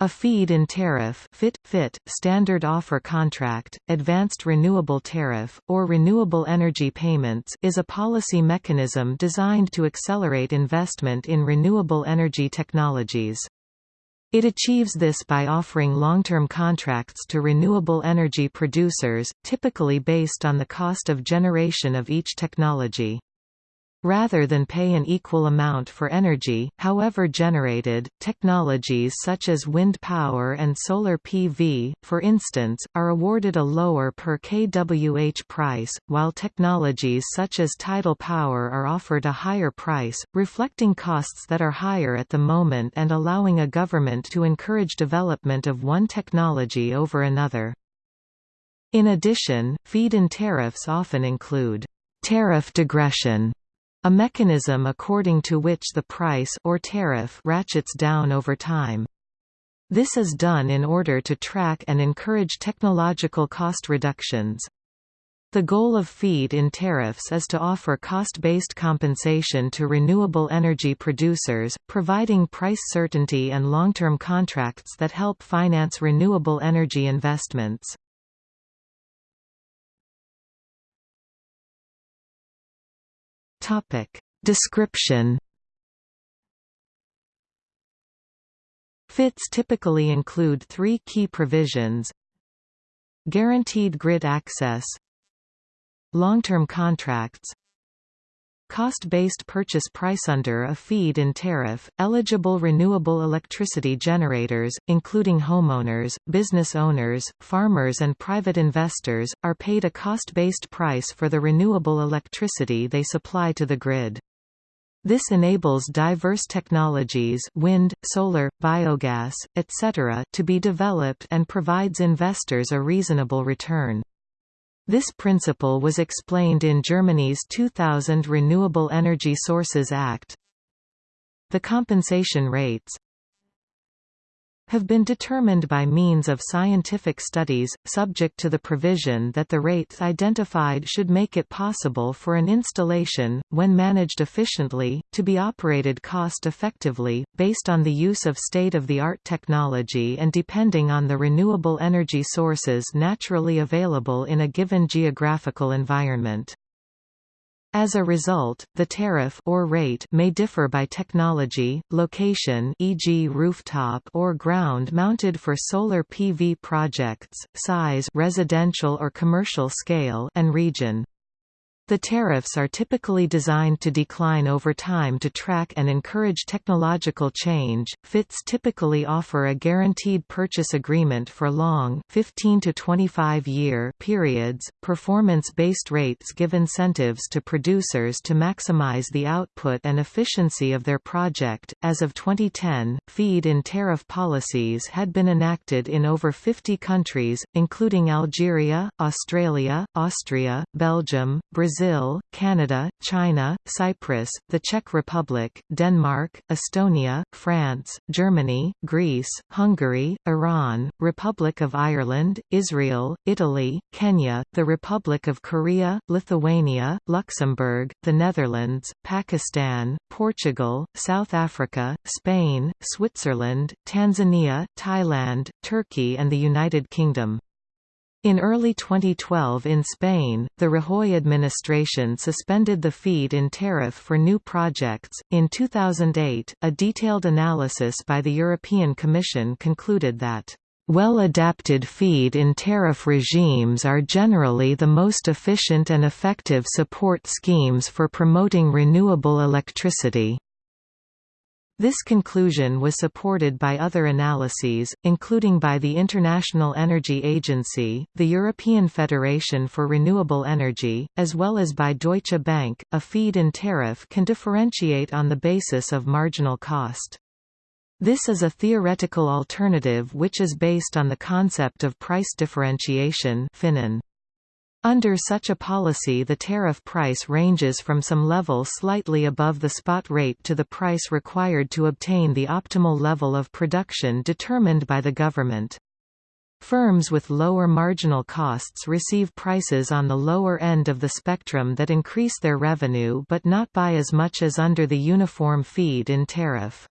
A feed-in tariff FIT, FIT, standard offer contract, advanced renewable tariff, or renewable energy payments is a policy mechanism designed to accelerate investment in renewable energy technologies. It achieves this by offering long-term contracts to renewable energy producers, typically based on the cost of generation of each technology. Rather than pay an equal amount for energy, however generated, technologies such as wind power and solar PV, for instance, are awarded a lower per kWh price, while technologies such as tidal power are offered a higher price, reflecting costs that are higher at the moment and allowing a government to encourage development of one technology over another. In addition, feed-in tariffs often include tariff degression a mechanism according to which the price or tariff ratchets down over time. This is done in order to track and encourage technological cost reductions. The goal of feed-in tariffs is to offer cost-based compensation to renewable energy producers, providing price certainty and long-term contracts that help finance renewable energy investments. Topic. Description FITs typically include three key provisions. Guaranteed grid access. Long-term contracts Cost-based purchase price under a feed-in tariff, eligible renewable electricity generators, including homeowners, business owners, farmers and private investors, are paid a cost-based price for the renewable electricity they supply to the grid. This enables diverse technologies wind, solar, biogas, etc. to be developed and provides investors a reasonable return. This principle was explained in Germany's 2000 Renewable Energy Sources Act. The compensation rates have been determined by means of scientific studies, subject to the provision that the rates identified should make it possible for an installation, when managed efficiently, to be operated cost-effectively, based on the use of state-of-the-art technology and depending on the renewable energy sources naturally available in a given geographical environment. As a result, the tariff or rate may differ by technology, location e.g. rooftop or ground-mounted for solar PV projects, size residential or commercial scale and region. The tariffs are typically designed to decline over time to track and encourage technological change. FITs typically offer a guaranteed purchase agreement for long 15 to 25 year periods. Performance-based rates give incentives to producers to maximize the output and efficiency of their project. As of 2010, feed-in tariff policies had been enacted in over 50 countries, including Algeria, Australia, Austria, Belgium, Brazil Brazil, Canada, China, Cyprus, the Czech Republic, Denmark, Estonia, France, Germany, Greece, Hungary, Iran, Republic of Ireland, Israel, Italy, Kenya, the Republic of Korea, Lithuania, Luxembourg, the Netherlands, Pakistan, Portugal, South Africa, Spain, Switzerland, Tanzania, Thailand, Turkey and the United Kingdom. In early 2012 in Spain, the Rajoy administration suspended the feed-in tariff for new projects. In 2008, a detailed analysis by the European Commission concluded that well-adapted feed-in tariff regimes are generally the most efficient and effective support schemes for promoting renewable electricity. This conclusion was supported by other analyses, including by the International Energy Agency, the European Federation for Renewable Energy, as well as by Deutsche Bank. A feed-in tariff can differentiate on the basis of marginal cost. This is a theoretical alternative which is based on the concept of price differentiation (Finon). Under such a policy the tariff price ranges from some level slightly above the spot rate to the price required to obtain the optimal level of production determined by the government. Firms with lower marginal costs receive prices on the lower end of the spectrum that increase their revenue but not by as much as under the uniform feed-in tariff.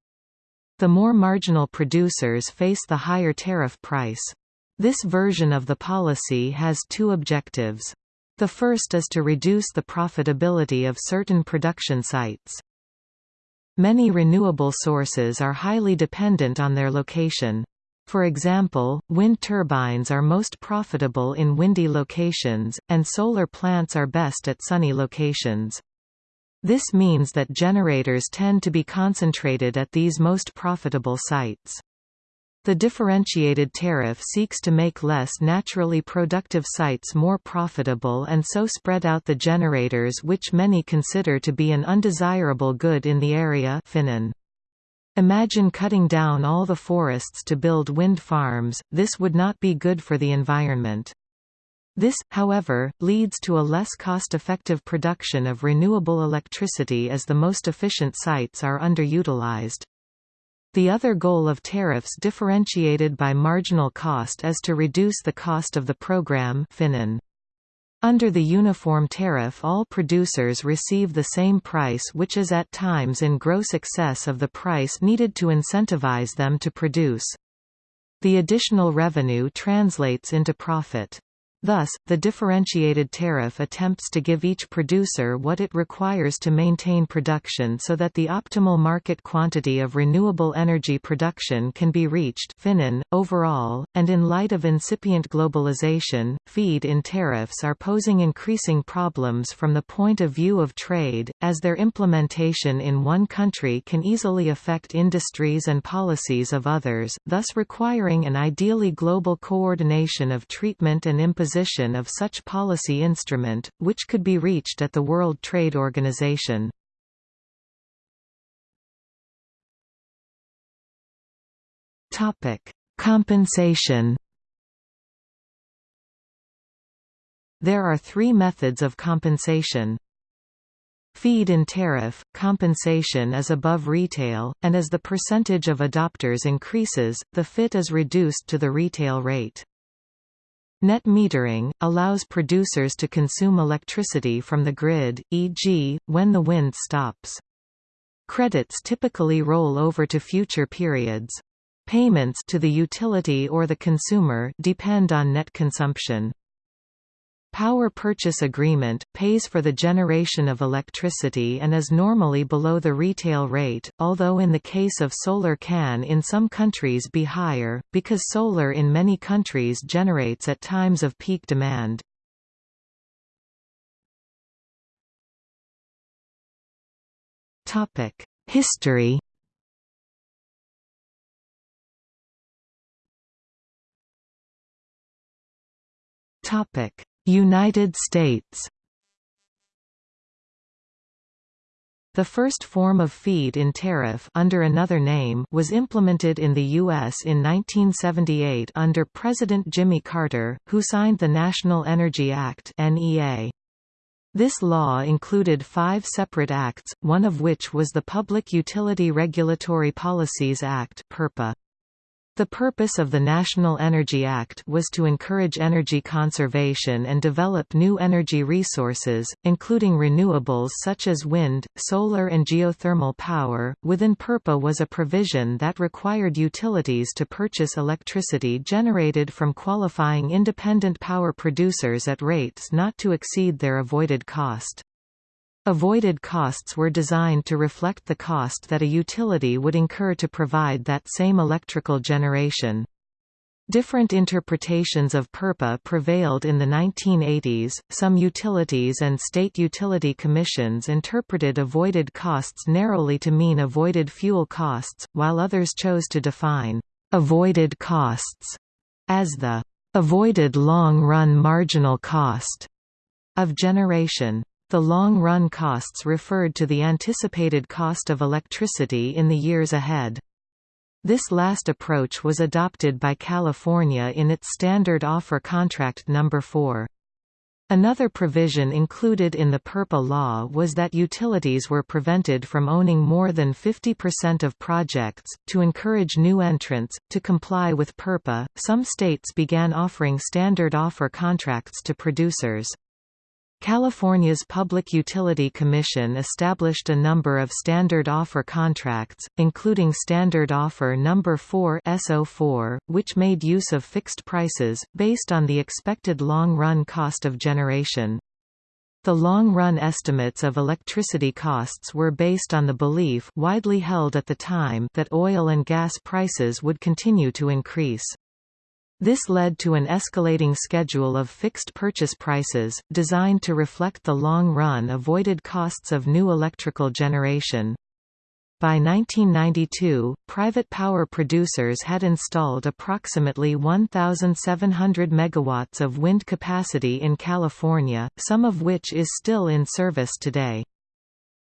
The more marginal producers face the higher tariff price. This version of the policy has two objectives. The first is to reduce the profitability of certain production sites. Many renewable sources are highly dependent on their location. For example, wind turbines are most profitable in windy locations, and solar plants are best at sunny locations. This means that generators tend to be concentrated at these most profitable sites. The differentiated tariff seeks to make less naturally productive sites more profitable and so spread out the generators which many consider to be an undesirable good in the area Finon. Imagine cutting down all the forests to build wind farms, this would not be good for the environment. This, however, leads to a less cost-effective production of renewable electricity as the most efficient sites are underutilized. The other goal of tariffs differentiated by marginal cost is to reduce the cost of the program Finon. Under the uniform tariff all producers receive the same price which is at times in gross excess of the price needed to incentivize them to produce. The additional revenue translates into profit. Thus, the differentiated tariff attempts to give each producer what it requires to maintain production so that the optimal market quantity of renewable energy production can be reached Finon. .Overall, and in light of incipient globalization, feed-in tariffs are posing increasing problems from the point of view of trade, as their implementation in one country can easily affect industries and policies of others, thus requiring an ideally global coordination of treatment and imposition imposition of such policy instrument, which could be reached at the World Trade Organization. Compensation There are three methods of compensation. Feed-in tariff, compensation is above retail, and as the percentage of adopters increases, the FIT is reduced to the retail rate. Net metering, allows producers to consume electricity from the grid, e.g., when the wind stops. Credits typically roll over to future periods. Payments to the utility or the consumer depend on net consumption. Power purchase agreement, pays for the generation of electricity and is normally below the retail rate, although in the case of solar can in some countries be higher, because solar in many countries generates at times of peak demand. History Topic United States The first form of feed-in tariff under another name was implemented in the U.S. in 1978 under President Jimmy Carter, who signed the National Energy Act NEA. This law included five separate acts, one of which was the Public Utility Regulatory Policies Act. The purpose of the National Energy Act was to encourage energy conservation and develop new energy resources, including renewables such as wind, solar and geothermal power. Within PURPA was a provision that required utilities to purchase electricity generated from qualifying independent power producers at rates not to exceed their avoided cost. Avoided costs were designed to reflect the cost that a utility would incur to provide that same electrical generation. Different interpretations of PURPA prevailed in the 1980s. Some utilities and state utility commissions interpreted avoided costs narrowly to mean avoided fuel costs, while others chose to define avoided costs as the avoided long-run marginal cost of generation. The long-run costs referred to the anticipated cost of electricity in the years ahead. This last approach was adopted by California in its Standard Offer Contract No. 4. Another provision included in the PURPA law was that utilities were prevented from owning more than 50% of projects. To encourage new entrants, to comply with PURPA, some states began offering standard offer contracts to producers. California's Public Utility Commission established a number of standard offer contracts, including Standard Offer No. 4 SO4, which made use of fixed prices, based on the expected long-run cost of generation. The long-run estimates of electricity costs were based on the belief widely held at the time that oil and gas prices would continue to increase. This led to an escalating schedule of fixed purchase prices, designed to reflect the long-run avoided costs of new electrical generation. By 1992, private power producers had installed approximately 1,700 megawatts of wind capacity in California, some of which is still in service today.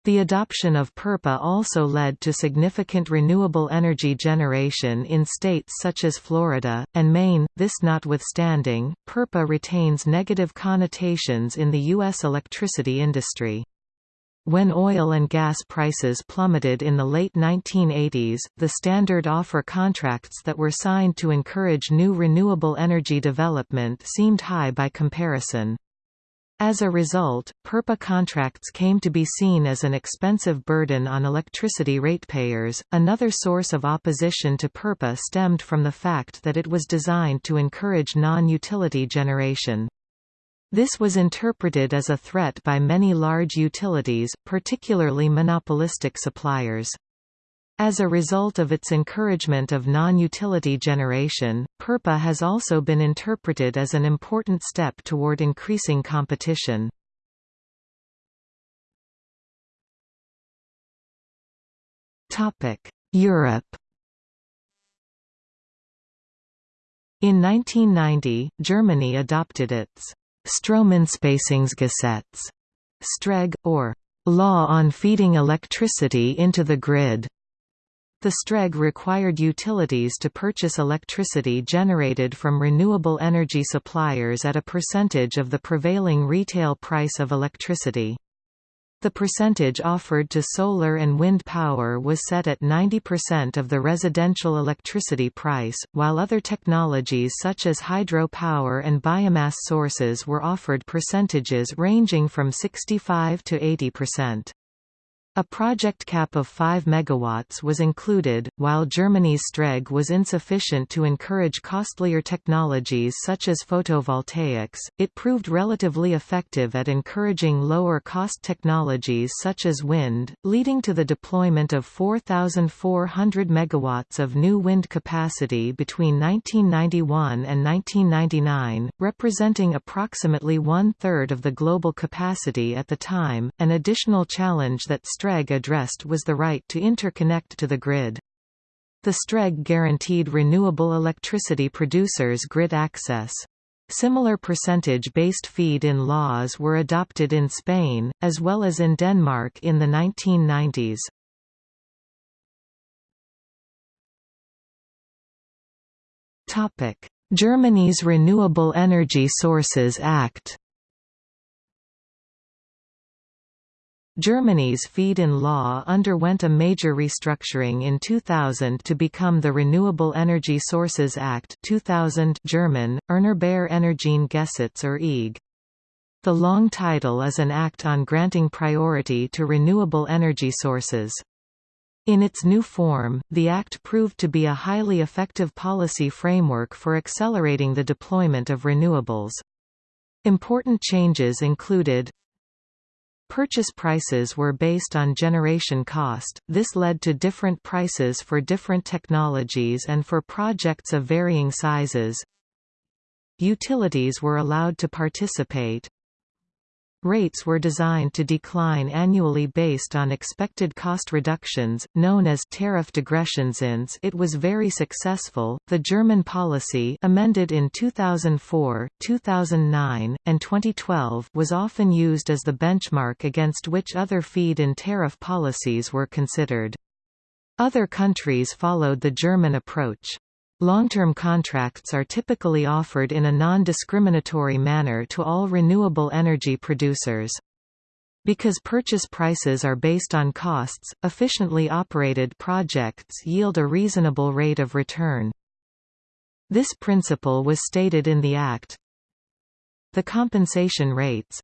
The adoption of PURPA also led to significant renewable energy generation in states such as Florida, and Maine. This notwithstanding, PURPA retains negative connotations in the U.S. electricity industry. When oil and gas prices plummeted in the late 1980s, the standard offer contracts that were signed to encourage new renewable energy development seemed high by comparison. As a result, PURPA contracts came to be seen as an expensive burden on electricity ratepayers. Another source of opposition to PURPA stemmed from the fact that it was designed to encourage non utility generation. This was interpreted as a threat by many large utilities, particularly monopolistic suppliers. As a result of its encouragement of non-utility generation, PURPA has also been interpreted as an important step toward increasing competition. Europe In 1990, Germany adopted its Stromeinspeisungsgesetz, STREG, or Law on Feeding Electricity into the Grid. The STREG required utilities to purchase electricity generated from renewable energy suppliers at a percentage of the prevailing retail price of electricity. The percentage offered to solar and wind power was set at 90% of the residential electricity price, while other technologies such as hydro power and biomass sources were offered percentages ranging from 65 to 80%. A project cap of 5 MW was included, while Germany's STREG was insufficient to encourage costlier technologies such as photovoltaics, it proved relatively effective at encouraging lower-cost technologies such as wind, leading to the deployment of 4,400 MW of new wind capacity between 1991 and 1999, representing approximately one-third of the global capacity at the time. An additional challenge that STREG addressed was the right to interconnect to the grid. The STREG guaranteed renewable electricity producers grid access. Similar percentage-based feed-in laws were adopted in Spain, as well as in Denmark in the 1990s. Germany's Renewable Energy Sources Act Germany's feed-in law underwent a major restructuring in 2000 to become the Renewable Energy Sources Act 2000 German, Erneuerbare Energien-Gesetz or EG. The long title is an act on granting priority to renewable energy sources. In its new form, the Act proved to be a highly effective policy framework for accelerating the deployment of renewables. Important changes included Purchase prices were based on generation cost, this led to different prices for different technologies and for projects of varying sizes. Utilities were allowed to participate, Rates were designed to decline annually based on expected cost reductions, known as tariff degressionszins. It was very successful. The German policy, amended in 2004, 2009, and 2012, was often used as the benchmark against which other feed-in tariff policies were considered. Other countries followed the German approach. Long-term contracts are typically offered in a non-discriminatory manner to all renewable energy producers. Because purchase prices are based on costs, efficiently operated projects yield a reasonable rate of return. This principle was stated in the Act. The compensation rates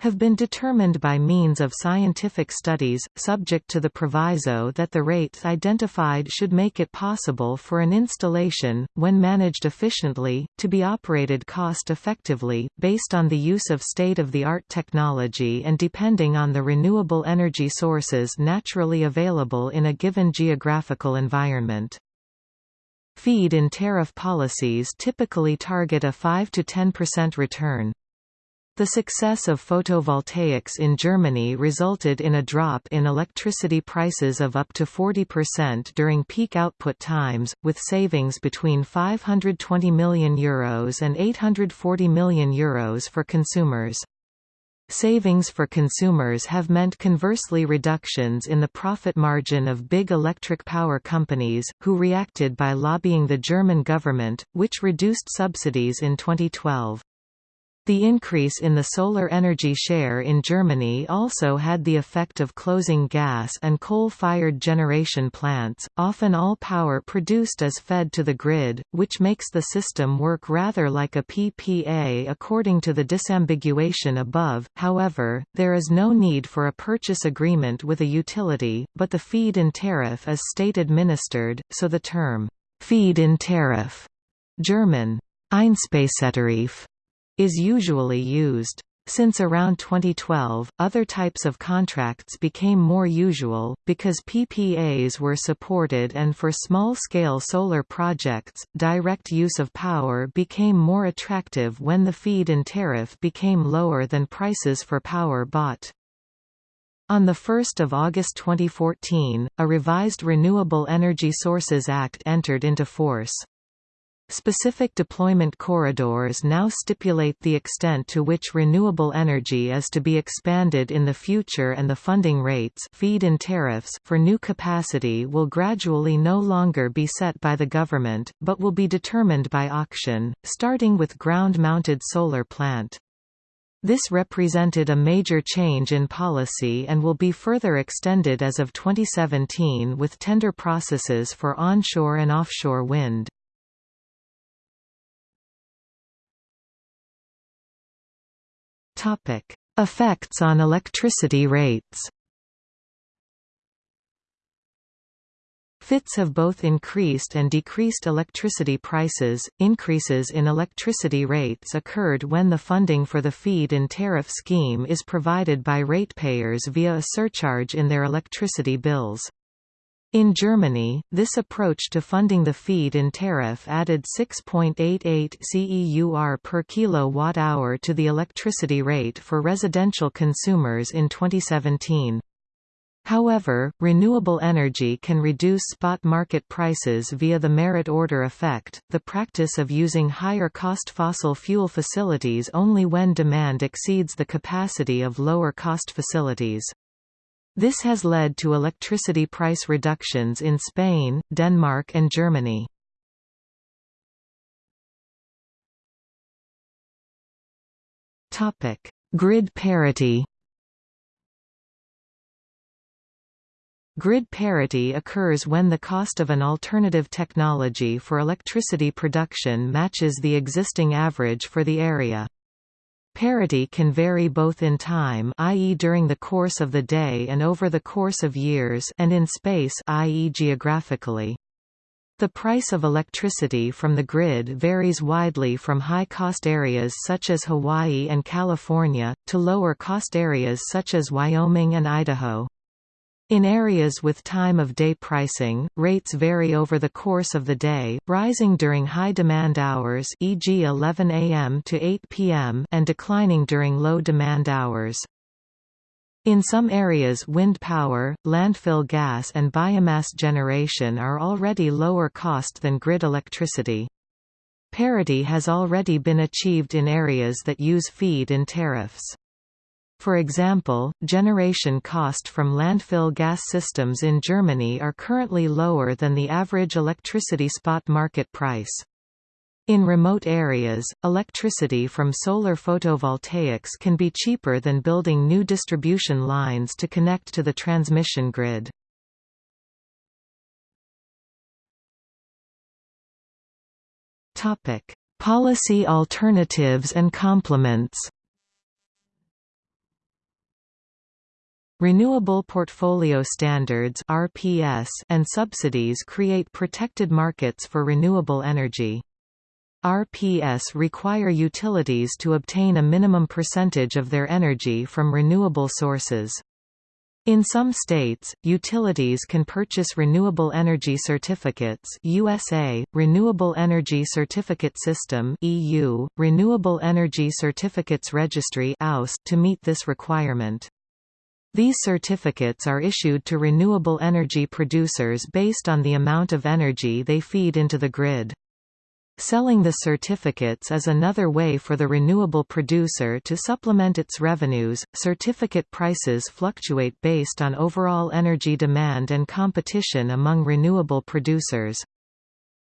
have been determined by means of scientific studies, subject to the proviso that the rates identified should make it possible for an installation, when managed efficiently, to be operated cost-effectively, based on the use of state-of-the-art technology and depending on the renewable energy sources naturally available in a given geographical environment. Feed-in tariff policies typically target a 5–10% return. The success of photovoltaics in Germany resulted in a drop in electricity prices of up to 40% during peak output times, with savings between €520 million Euros and €840 million Euros for consumers. Savings for consumers have meant conversely reductions in the profit margin of big electric power companies, who reacted by lobbying the German government, which reduced subsidies in 2012. The increase in the solar energy share in Germany also had the effect of closing gas and coal-fired generation plants, often all power produced is fed to the grid, which makes the system work rather like a PPA according to the disambiguation above, however, there is no need for a purchase agreement with a utility, but the feed-in tariff is state-administered, so the term, feed-in tariff German, Einspeisetarif is usually used. Since around 2012, other types of contracts became more usual, because PPAs were supported and for small-scale solar projects, direct use of power became more attractive when the feed-in tariff became lower than prices for power bought. On 1 August 2014, a revised Renewable Energy Sources Act entered into force. Specific deployment corridors now stipulate the extent to which renewable energy is to be expanded in the future and the funding rates feed-in tariffs for new capacity will gradually no longer be set by the government, but will be determined by auction, starting with ground-mounted solar plant. This represented a major change in policy and will be further extended as of 2017 with tender processes for onshore and offshore wind. Topic: Effects on electricity rates. FITs have both increased and decreased electricity prices. Increases in electricity rates occurred when the funding for the feed-in tariff scheme is provided by ratepayers via a surcharge in their electricity bills. In Germany, this approach to funding the feed-in tariff added 6.88 CEUR per kilowatt-hour to the electricity rate for residential consumers in 2017. However, renewable energy can reduce spot market prices via the merit order effect, the practice of using higher-cost fossil fuel facilities only when demand exceeds the capacity of lower-cost facilities. This has led to electricity price reductions in Spain, Denmark and Germany. Grid parity Grid parity occurs when the cost of an alternative technology for electricity production matches the existing average for the area. Parity can vary both in time i.e. during the course of the day and over the course of years and in space i.e. geographically. The price of electricity from the grid varies widely from high-cost areas such as Hawaii and California, to lower-cost areas such as Wyoming and Idaho. In areas with time-of-day pricing, rates vary over the course of the day, rising during high-demand hours e.g. 11 a.m. to 8 p.m. and declining during low-demand hours. In some areas wind power, landfill gas and biomass generation are already lower cost than grid electricity. Parity has already been achieved in areas that use feed-in tariffs. For example, generation cost from landfill gas systems in Germany are currently lower than the average electricity spot market price. In remote areas, electricity from solar photovoltaics can be cheaper than building new distribution lines to connect to the transmission grid. Policy alternatives and complements Renewable Portfolio Standards (RPS) and subsidies create protected markets for renewable energy. RPS require utilities to obtain a minimum percentage of their energy from renewable sources. In some states, utilities can purchase renewable energy certificates USA, Renewable Energy Certificate System EU, Renewable Energy Certificates Registry to meet this requirement. These certificates are issued to renewable energy producers based on the amount of energy they feed into the grid. Selling the certificates is another way for the renewable producer to supplement its revenues. Certificate prices fluctuate based on overall energy demand and competition among renewable producers.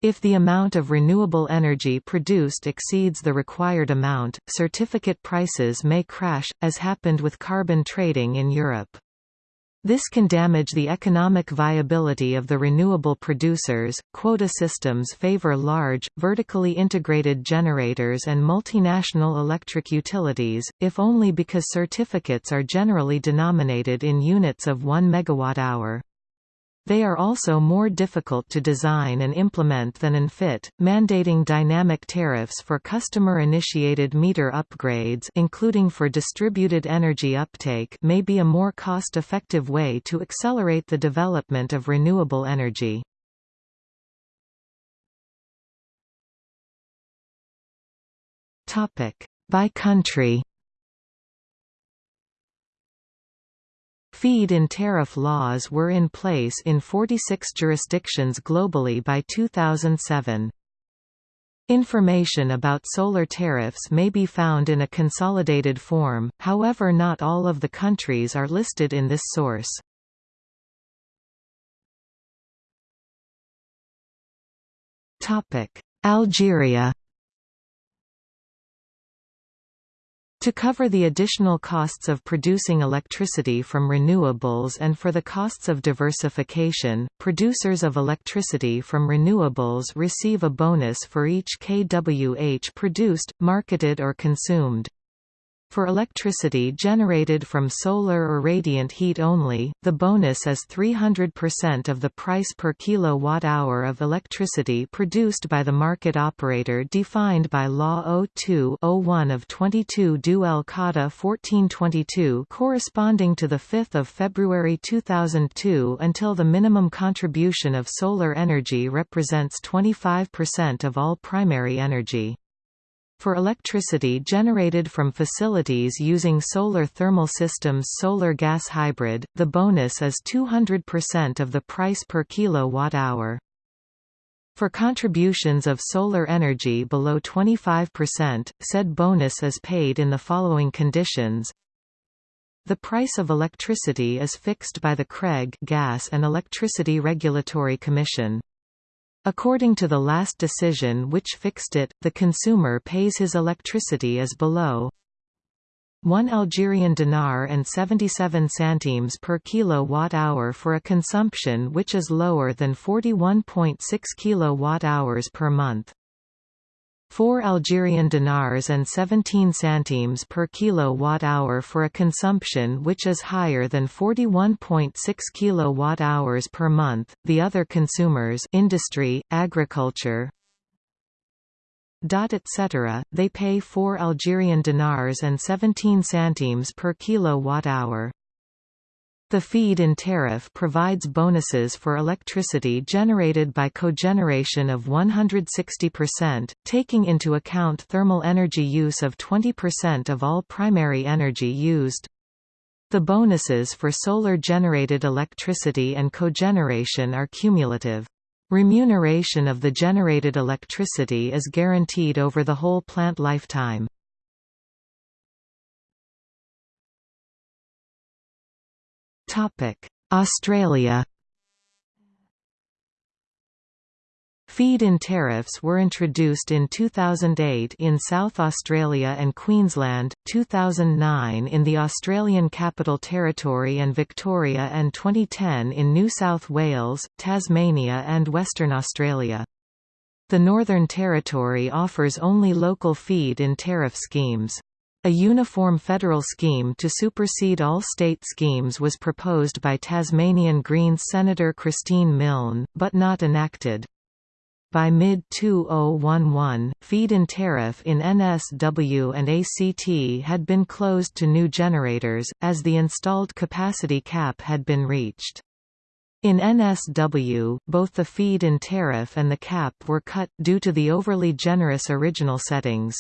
If the amount of renewable energy produced exceeds the required amount, certificate prices may crash, as happened with carbon trading in Europe. This can damage the economic viability of the renewable producers. Quota systems favor large, vertically integrated generators and multinational electric utilities, if only because certificates are generally denominated in units of 1 megawatt-hour. They are also more difficult to design and implement than UNFIT, mandating dynamic tariffs for customer-initiated meter upgrades including for distributed energy uptake may be a more cost-effective way to accelerate the development of renewable energy. By country Feed-in tariff laws were in place in 46 jurisdictions globally by 2007. Information about solar tariffs may be found in a consolidated form, however not all of the countries are listed in this source. Algeria To cover the additional costs of producing electricity from renewables and for the costs of diversification, producers of electricity from renewables receive a bonus for each kWh produced, marketed or consumed. For electricity generated from solar or radiant heat only, the bonus is 300% of the price per kilowatt-hour of electricity produced by the market operator defined by Law 02-01 of 22 Du El Qada 1422 corresponding to 5 February 2002 until the minimum contribution of solar energy represents 25% of all primary energy. For electricity generated from facilities using solar thermal systems solar gas hybrid, the bonus is 200% of the price per kilowatt-hour. For contributions of solar energy below 25%, said bonus is paid in the following conditions. The price of electricity is fixed by the CREG Gas and Electricity Regulatory Commission. According to the last decision which fixed it, the consumer pays his electricity as below 1 Algerian dinar and 77 centimes per kilowatt-hour for a consumption which is lower than 41.6 kilowatt-hours per month. 4 Algerian dinars and 17 centimes per kilowatt-hour for a consumption which is higher than 41.6 kilowatt-hours per month. The other consumers, industry, agriculture, etc., they pay 4 Algerian dinars and 17 centimes per kilowatt-hour. The feed-in tariff provides bonuses for electricity generated by cogeneration of 160%, taking into account thermal energy use of 20% of all primary energy used. The bonuses for solar-generated electricity and cogeneration are cumulative. Remuneration of the generated electricity is guaranteed over the whole plant lifetime. Australia Feed-in tariffs were introduced in 2008 in South Australia and Queensland, 2009 in the Australian Capital Territory and Victoria and 2010 in New South Wales, Tasmania and Western Australia. The Northern Territory offers only local feed-in tariff schemes. A uniform federal scheme to supersede all state schemes was proposed by Tasmanian Greens Senator Christine Milne, but not enacted. By mid-2011, feed-in tariff in NSW and ACT had been closed to new generators, as the installed capacity cap had been reached. In NSW, both the feed-in tariff and the cap were cut, due to the overly generous original settings.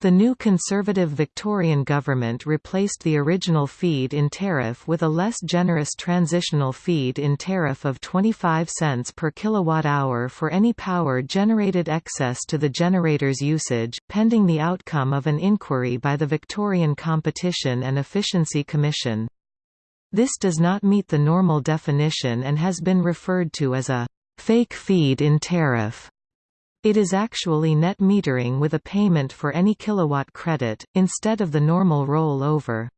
The new Conservative Victorian government replaced the original feed-in tariff with a less generous transitional feed-in tariff of 25 cents per kilowatt-hour for any power generated excess to the generator's usage, pending the outcome of an inquiry by the Victorian Competition and Efficiency Commission. This does not meet the normal definition and has been referred to as a «fake feed-in tariff». It is actually net metering with a payment for any kilowatt credit, instead of the normal roll-over.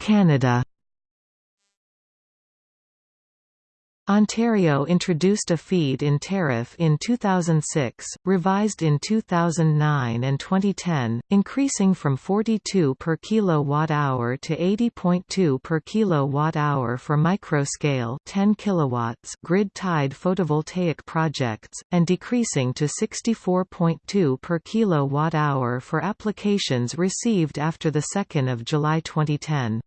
Canada Ontario introduced a feed-in tariff in 2006, revised in 2009 and 2010, increasing from 42 per kilowatt-hour to 80.2 per kilowatt-hour for micro-scale 10 kilowatts grid-tied photovoltaic projects, and decreasing to 64.2 per kilowatt-hour for applications received after 2 July 2010.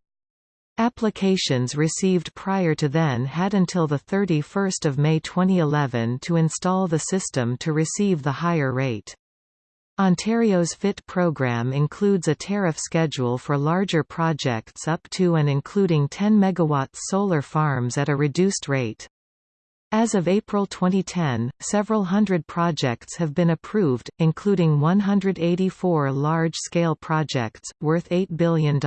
Applications received prior to then had until 31 May 2011 to install the system to receive the higher rate. Ontario's FIT program includes a tariff schedule for larger projects up to and including 10 MW solar farms at a reduced rate. As of April 2010, several hundred projects have been approved, including 184 large-scale projects, worth $8 billion.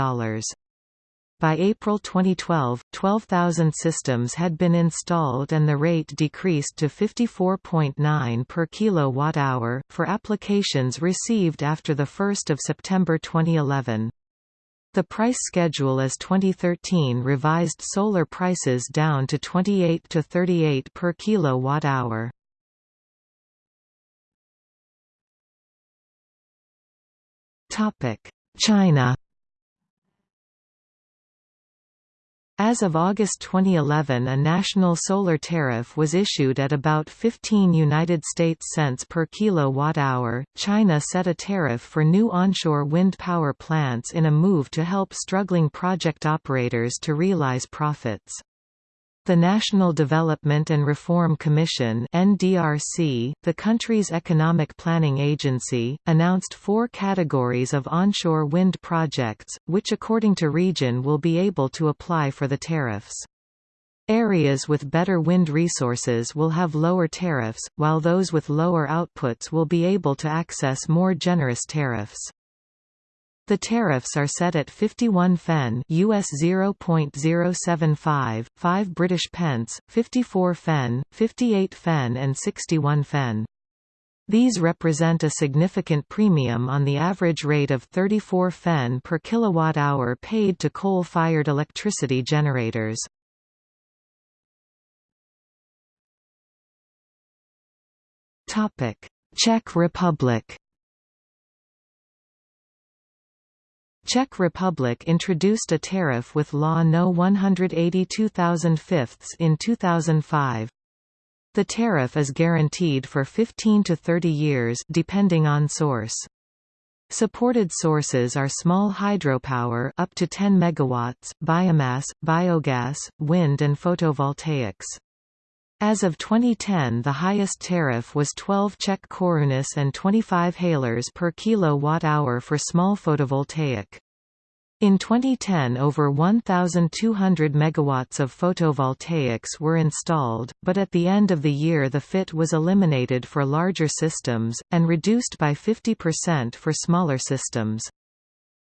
By April 2012, 12,000 systems had been installed and the rate decreased to 54.9 per kilowatt-hour, for applications received after 1 September 2011. The price schedule is 2013 revised solar prices down to 28 to 38 per kilowatt-hour. China As of August 2011 a national solar tariff was issued at about 15 United States cents per kilowatt-hour. China set a tariff for new onshore wind power plants in a move to help struggling project operators to realize profits. The National Development and Reform Commission (NDRC), the country's economic planning agency, announced four categories of onshore wind projects, which according to region will be able to apply for the tariffs. Areas with better wind resources will have lower tariffs, while those with lower outputs will be able to access more generous tariffs. The tariffs are set at 51 fen US 0.075, 5 British pence, 54 fen, 58 fen and 61 fen. These represent a significant premium on the average rate of 34 fen per kilowatt-hour paid to coal-fired electricity generators. Czech Republic Czech Republic introduced a tariff with Law No. 182,005 in 2005. The tariff is guaranteed for 15 to 30 years depending on source. Supported sources are small hydropower up to 10 megawatts, biomass, biogas, wind and photovoltaics. As of 2010 the highest tariff was 12 Czech korunas and 25 halers per kilowatt-hour for small photovoltaic. In 2010 over 1,200 megawatts of photovoltaics were installed, but at the end of the year the FIT was eliminated for larger systems, and reduced by 50% for smaller systems.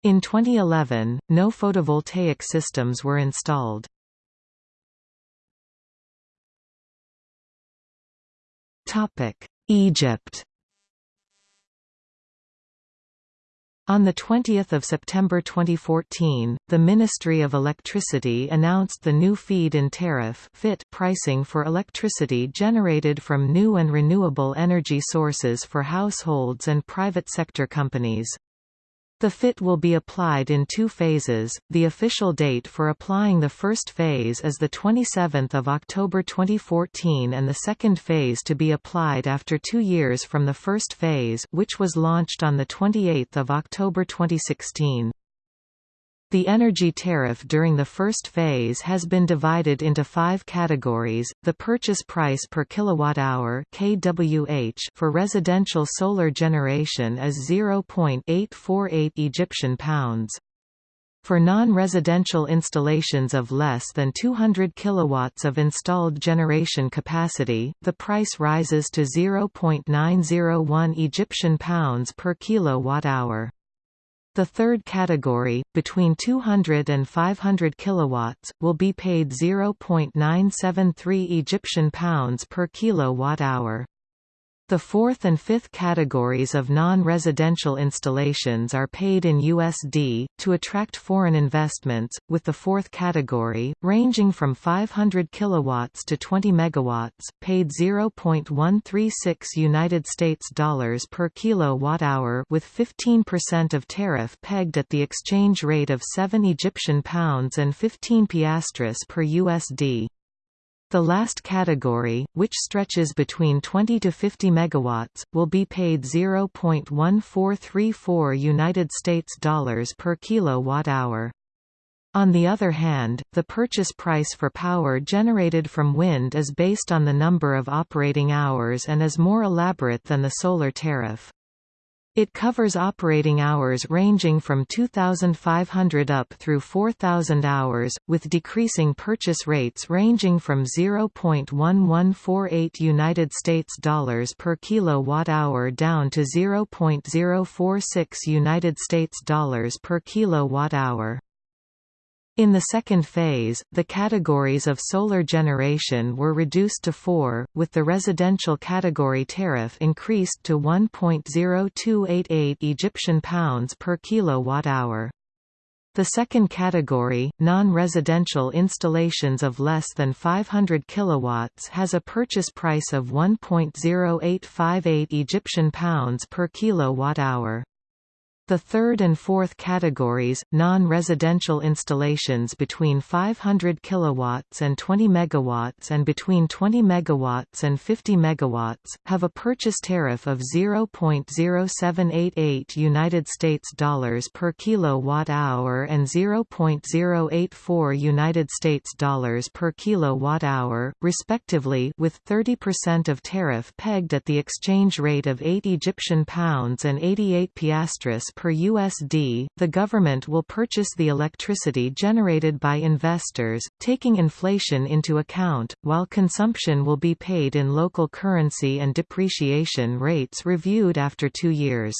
In 2011, no photovoltaic systems were installed. Egypt On 20 September 2014, the Ministry of Electricity announced the new feed-in tariff FIT pricing for electricity generated from new and renewable energy sources for households and private sector companies. The FIT will be applied in two phases. The official date for applying the first phase is the 27th of October 2014 and the second phase to be applied after 2 years from the first phase, which was launched on the 28th of October 2016. The energy tariff during the first phase has been divided into five categories, the purchase price per kilowatt-hour (kWh) for residential solar generation is 0.848 Egyptian pounds. For non-residential installations of less than 200 kilowatts of installed generation capacity, the price rises to 0.901 Egyptian pounds per kilowatt-hour. The third category, between 200 and 500 kilowatts, will be paid 0.973 Egyptian pounds per kilowatt-hour. The fourth and fifth categories of non-residential installations are paid in USD, to attract foreign investments, with the fourth category, ranging from 500 kilowatts to 20 megawatts, paid 0.136 United States dollars per kilowatt-hour with 15% of tariff pegged at the exchange rate of 7 Egyptian pounds and 15 piastres per USD. The last category, which stretches between 20 to 50 megawatts, will be paid 0.1434 United States dollars per kilowatt-hour. On the other hand, the purchase price for power generated from wind is based on the number of operating hours and is more elaborate than the solar tariff. It covers operating hours ranging from 2,500 up through 4,000 hours, with decreasing purchase rates ranging from 0.1148 United States dollars per kilowatt-hour down to 0.046 United States dollars per kilowatt-hour. In the second phase, the categories of solar generation were reduced to four, with the residential category tariff increased to 1.0288 Egyptian pounds per kilowatt-hour. The second category, non-residential installations of less than 500 kilowatts has a purchase price of 1.0858 Egyptian pounds per kilowatt-hour. The third and fourth categories, non-residential installations between 500 kilowatts and 20 megawatts and between 20 megawatts and 50 megawatts, have a purchase tariff of 0.0788 United States dollars per kilowatt hour and 0.084 United States dollars per kilowatt hour, respectively, with 30% of tariff pegged at the exchange rate of 8 Egyptian pounds and 88 piastres per USD, the government will purchase the electricity generated by investors, taking inflation into account, while consumption will be paid in local currency and depreciation rates reviewed after two years.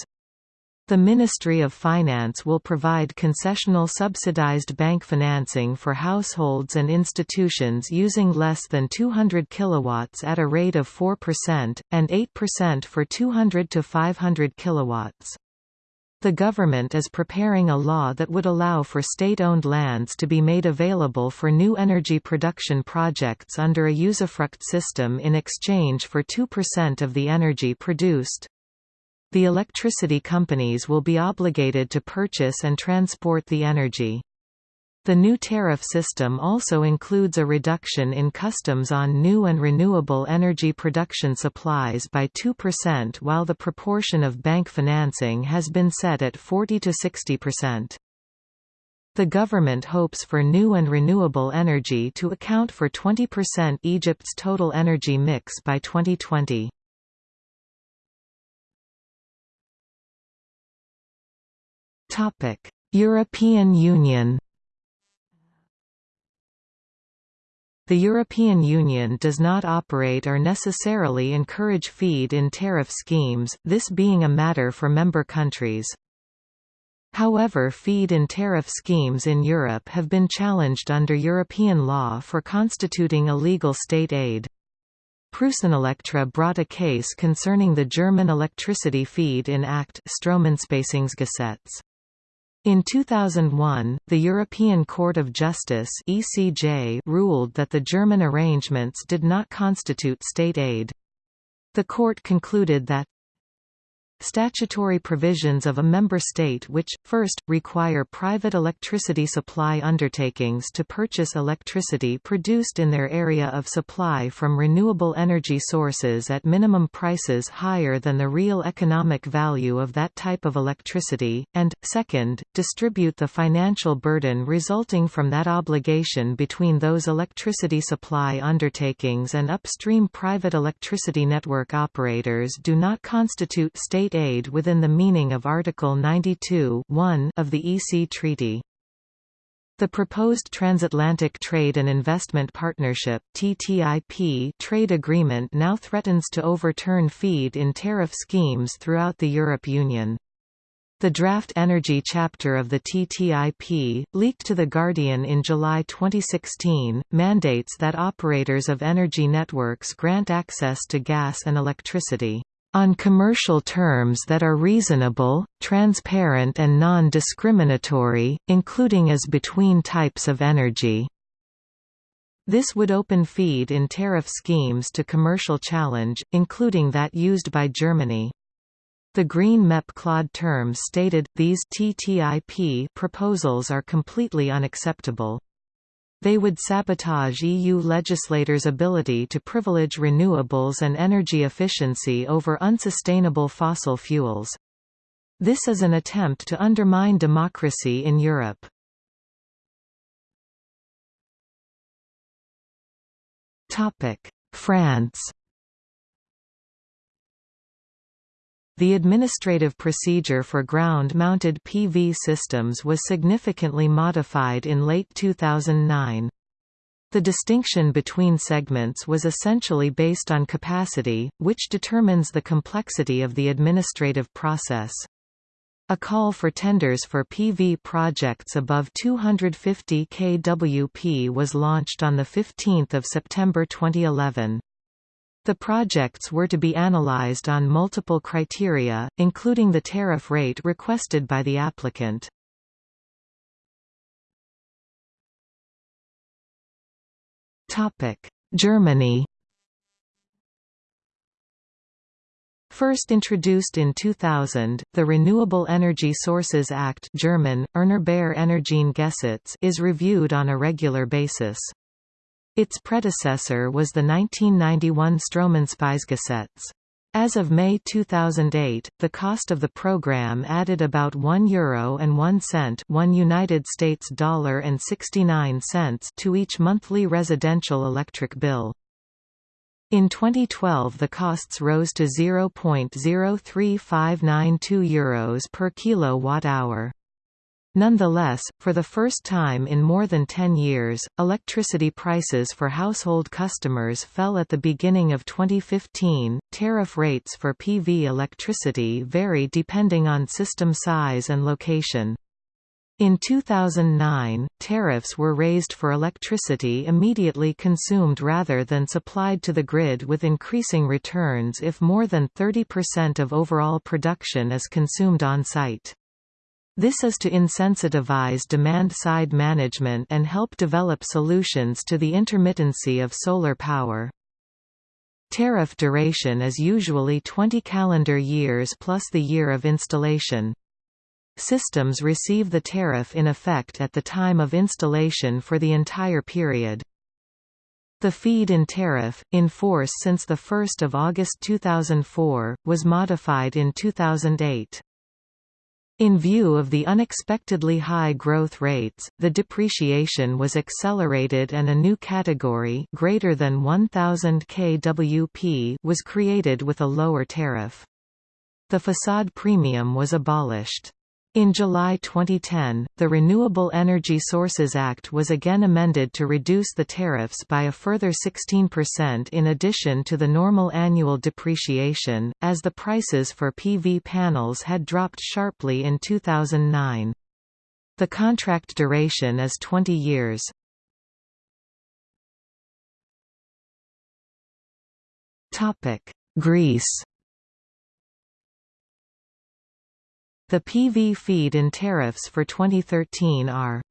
The Ministry of Finance will provide concessional subsidized bank financing for households and institutions using less than 200 kilowatts at a rate of 4%, and 8% for 200 to 500 kilowatts. The government is preparing a law that would allow for state-owned lands to be made available for new energy production projects under a usufruct system in exchange for 2% of the energy produced. The electricity companies will be obligated to purchase and transport the energy. The new tariff system also includes a reduction in customs on new and renewable energy production supplies by 2% while the proportion of bank financing has been set at 40 to 60%. The government hopes for new and renewable energy to account for 20% Egypt's total energy mix by 2020. European Union The European Union does not operate or necessarily encourage feed-in tariff schemes, this being a matter for member countries. However feed-in tariff schemes in Europe have been challenged under European law for constituting illegal state aid. PreussenElektra brought a case concerning the German electricity feed in Act Stromeinspeisungsgesetz. In 2001, the European Court of Justice (ECJ) ruled that the German arrangements did not constitute state aid. The court concluded that Statutory provisions of a member state which, first, require private electricity supply undertakings to purchase electricity produced in their area of supply from renewable energy sources at minimum prices higher than the real economic value of that type of electricity, and, second, distribute the financial burden resulting from that obligation between those electricity supply undertakings and upstream private electricity network operators do not constitute state state aid within the meaning of Article 92 of the EC Treaty. The proposed Transatlantic Trade and Investment Partnership TTIP trade agreement now threatens to overturn feed-in tariff schemes throughout the Europe Union. The draft energy chapter of the TTIP, leaked to The Guardian in July 2016, mandates that operators of energy networks grant access to gas and electricity on commercial terms that are reasonable, transparent and non-discriminatory, including as between types of energy. This would open feed-in tariff schemes to commercial challenge, including that used by Germany. The Green MEP Claude Turmes stated, these TTIP proposals are completely unacceptable. They would sabotage EU legislators' ability to privilege renewables and energy efficiency over unsustainable fossil fuels. This is an attempt to undermine democracy in Europe. France The administrative procedure for ground-mounted PV systems was significantly modified in late 2009. The distinction between segments was essentially based on capacity, which determines the complexity of the administrative process. A call for tenders for PV projects above 250 kWp was launched on 15 September 2011. The projects were to be analyzed on multiple criteria, including the tariff rate requested by the applicant. Germany First introduced in 2000, the Renewable Energy Sources Act German, Erneuerbare is reviewed on a regular basis. Its predecessor was the 1991 Stromeinspeisungsgesetz. As of May 2008, the cost of the program added about 1 euro and 1 cent, 1 United States dollar and 69 cents to each monthly residential electric bill. In 2012 the costs rose to 0.03592 euros per kilowatt-hour. Nonetheless, for the first time in more than 10 years, electricity prices for household customers fell at the beginning of 2015. Tariff rates for PV electricity vary depending on system size and location. In 2009, tariffs were raised for electricity immediately consumed rather than supplied to the grid with increasing returns if more than 30% of overall production is consumed on-site. This is to insensitivize demand-side management and help develop solutions to the intermittency of solar power. Tariff duration is usually 20 calendar years plus the year of installation. Systems receive the tariff in effect at the time of installation for the entire period. The feed-in tariff, in force since 1 August 2004, was modified in 2008. In view of the unexpectedly high growth rates, the depreciation was accelerated and a new category greater than 1000 kWp was created with a lower tariff. The facade premium was abolished. In July 2010, the Renewable Energy Sources Act was again amended to reduce the tariffs by a further 16% in addition to the normal annual depreciation, as the prices for PV panels had dropped sharply in 2009. The contract duration is 20 years. Greece The PV feed-in tariffs for 2013 are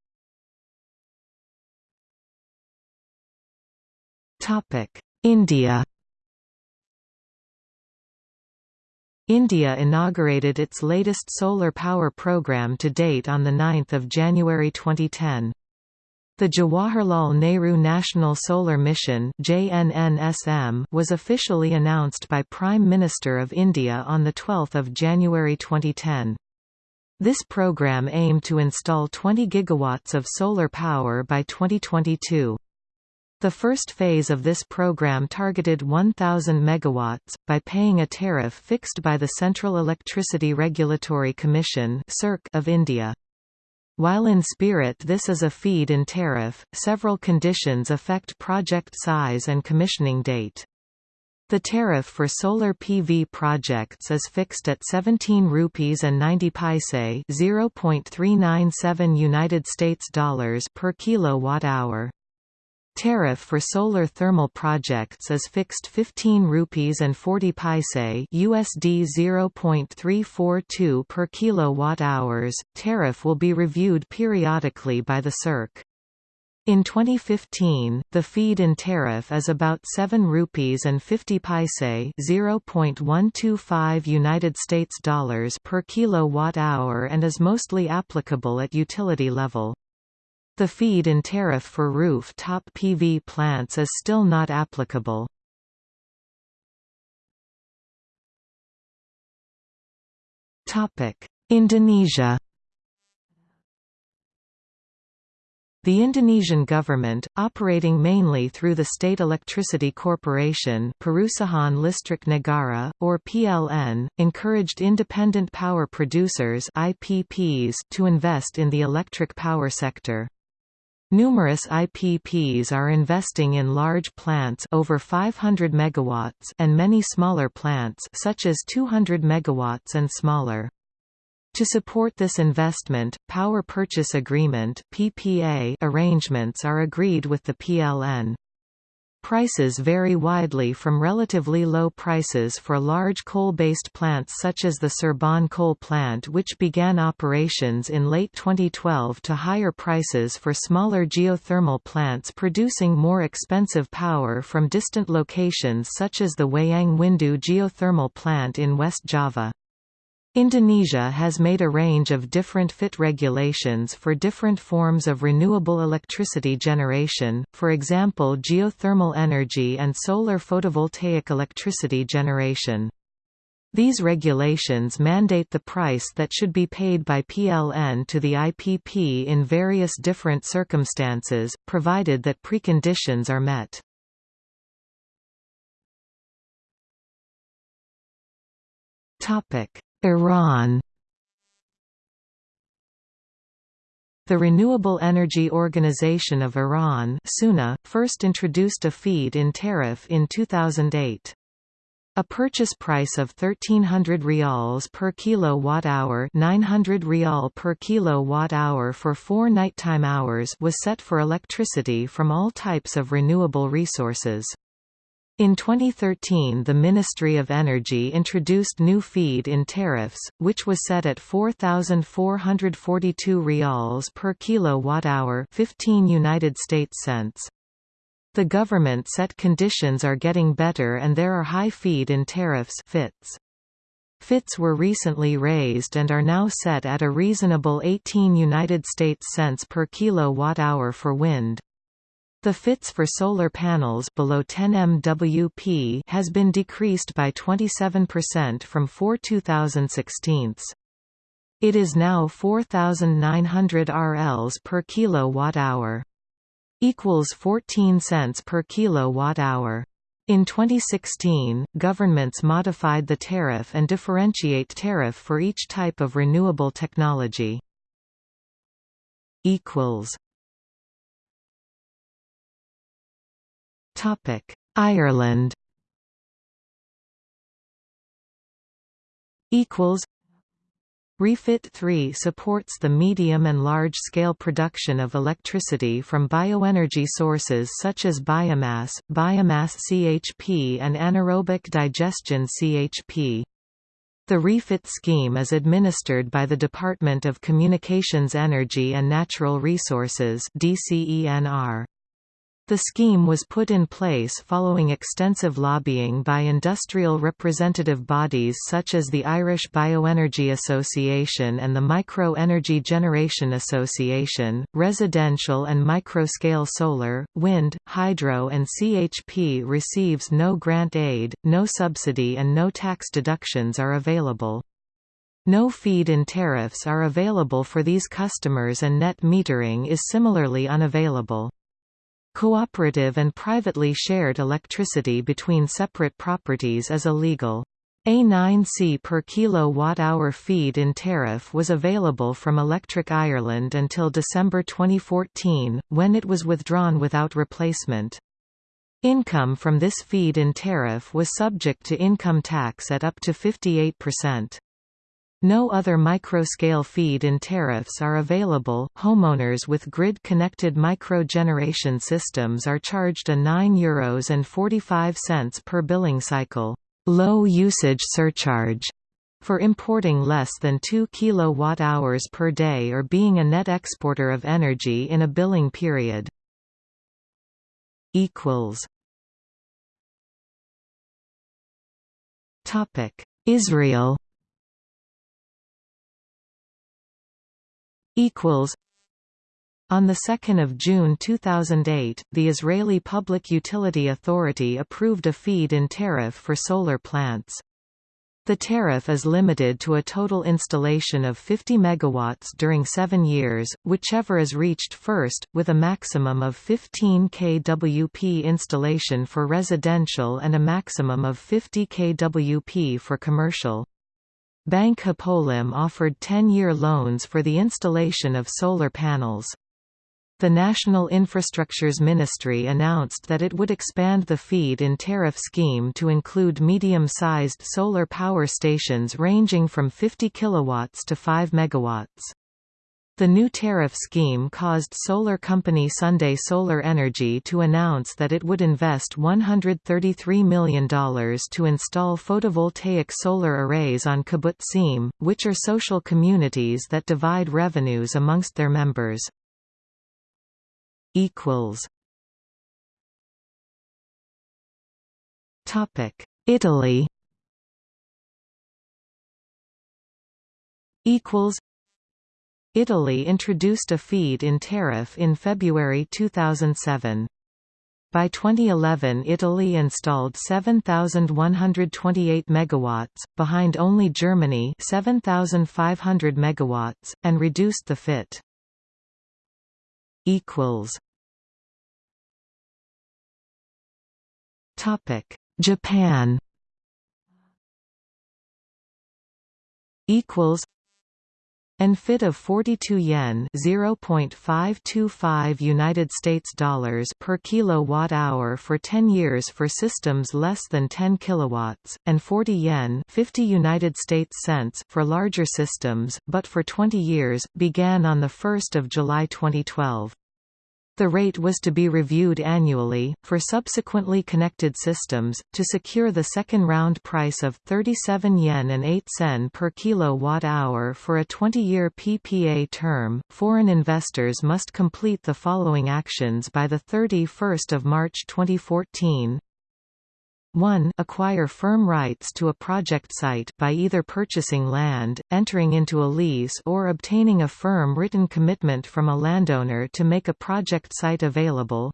India India inaugurated its latest solar power program to date on 9 January 2010. The Jawaharlal Nehru National Solar Mission was officially announced by Prime Minister of India on 12 January 2010. This program aimed to install 20 gigawatts of solar power by 2022. The first phase of this program targeted 1,000 megawatts, by paying a tariff fixed by the Central Electricity Regulatory Commission of India. While in spirit this is a feed-in tariff, several conditions affect project size and commissioning date. The tariff for solar PV projects is fixed at 17 rupees and 90 paise, 0.397 United States dollars per kilowatt hour. Tariff for solar thermal projects is fixed 15 rupees and 40 paise USD 0.342 per kilowatt hours. Tariff will be reviewed periodically by the CERC. In 2015, the feed-in tariff is about 7 rupees and 50 paise, 0.125 United States dollars per kilowatt hour and is mostly applicable at utility level. The feed-in tariff for roof-top PV plants is still not applicable. Topic: Indonesia The Indonesian government, operating mainly through the State Electricity Corporation Perusahaan Listrik Negara, or PLN, encouraged independent power producers IPPs to invest in the electric power sector. Numerous IPPs are investing in large plants over 500 megawatts and many smaller plants such as 200 megawatts and smaller. To support this investment, power purchase agreement (PPA) arrangements are agreed with the PLN. Prices vary widely from relatively low prices for large coal-based plants such as the Cirebon coal plant which began operations in late 2012 to higher prices for smaller geothermal plants producing more expensive power from distant locations such as the Wayang Windu geothermal plant in West Java. Indonesia has made a range of different FIT regulations for different forms of renewable electricity generation, for example geothermal energy and solar photovoltaic electricity generation. These regulations mandate the price that should be paid by PLN to the IPP in various different circumstances, provided that preconditions are met. Topic Iran The Renewable Energy Organization of Iran first introduced a feed-in tariff in 2008. A purchase price of 1300 rials per kilowatt-hour 900 rial per kilowatt-hour for four nighttime hours was set for electricity from all types of renewable resources. In 2013 the Ministry of Energy introduced new feed-in tariffs, which was set at 4,442 rials per kilowatt-hour 15 United States cents. The government set conditions are getting better and there are high feed-in tariffs FITs. FITs were recently raised and are now set at a reasonable 18 United States cents per kilowatt-hour for wind. The FITs for solar panels below 10 MWP has been decreased by 27% from 4 2016. It is now 4,900 RLs per kilowatt hour. Equals 14 cents per kilowatt hour. In 2016, governments modified the tariff and differentiate tariff for each type of renewable technology. Equals Topic: Ireland. Equals. REFIT 3 supports the medium and large-scale production of electricity from bioenergy sources such as biomass, biomass CHP and anaerobic digestion CHP. The REFIT scheme is administered by the Department of Communications Energy and Natural Resources DCENR. The scheme was put in place following extensive lobbying by industrial representative bodies such as the Irish Bioenergy Association and the Micro Energy Generation Association. Residential and micro-scale solar, wind, hydro, and CHP receives no grant aid, no subsidy, and no tax deductions are available. No feed-in tariffs are available for these customers and net metering is similarly unavailable. Cooperative and privately shared electricity between separate properties is illegal. A 9c per kilowatt-hour feed-in tariff was available from Electric Ireland until December 2014, when it was withdrawn without replacement. Income from this feed-in tariff was subject to income tax at up to 58%. No other micro-scale feed-in tariffs are available. Homeowners with grid-connected micro-generation systems are charged a €9 and 45 cents per billing cycle low usage surcharge for importing less than 2 kilowatt-hours per day or being a net exporter of energy in a billing period. equals Topic: Israel equals on 2 June 2008, the Israeli Public Utility Authority approved a feed-in tariff for solar plants. The tariff is limited to a total installation of 50 MW during seven years, whichever is reached first, with a maximum of 15 kWp installation for residential and a maximum of 50 kWp for commercial. Bank Hapoalim offered 10-year loans for the installation of solar panels. The National Infrastructures Ministry announced that it would expand the feed-in tariff scheme to include medium-sized solar power stations ranging from 50 kilowatts to 5 megawatts. The new tariff scheme caused solar company Sunday Solar Energy to announce that it would invest $133 million to install photovoltaic solar arrays on kibbutzim, which are social communities that divide revenues amongst their members. Italy. Equals Italy introduced a feed-in tariff in February 2007. By 2011 Italy installed 7128 megawatts, behind only Germany 7500 megawatts, and reduced the FIT. Japan equals and FIT of 42 yen (0.525 United States dollars) per kilowatt hour for 10 years for systems less than 10 kilowatts, and 40 yen (50 United States cents) for larger systems, but for 20 years, began on the 1st of July 2012. The rate was to be reviewed annually, for subsequently connected systems, to secure the second round price of 37 yen and 8 sen per kilowatt-hour for a 20-year PPA term. Foreign investors must complete the following actions by 31 March 2014 1 acquire firm rights to a project site by either purchasing land, entering into a lease or obtaining a firm written commitment from a landowner to make a project site available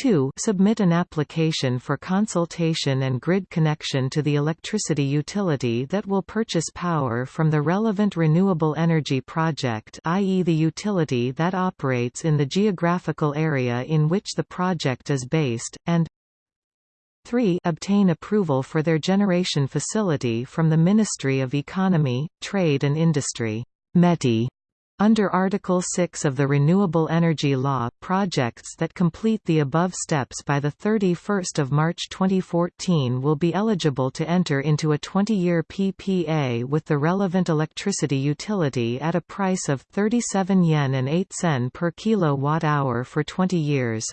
2 submit an application for consultation and grid connection to the electricity utility that will purchase power from the relevant renewable energy project i.e. the utility that operates in the geographical area in which the project is based, and 3 obtain approval for their generation facility from the Ministry of Economy, Trade and Industry METI, Under Article 6 of the Renewable Energy Law, projects that complete the above steps by 31 March 2014 will be eligible to enter into a 20-year PPA with the relevant electricity utility at a price of 37 yen and 8 sen per kilowatt-hour for 20 years.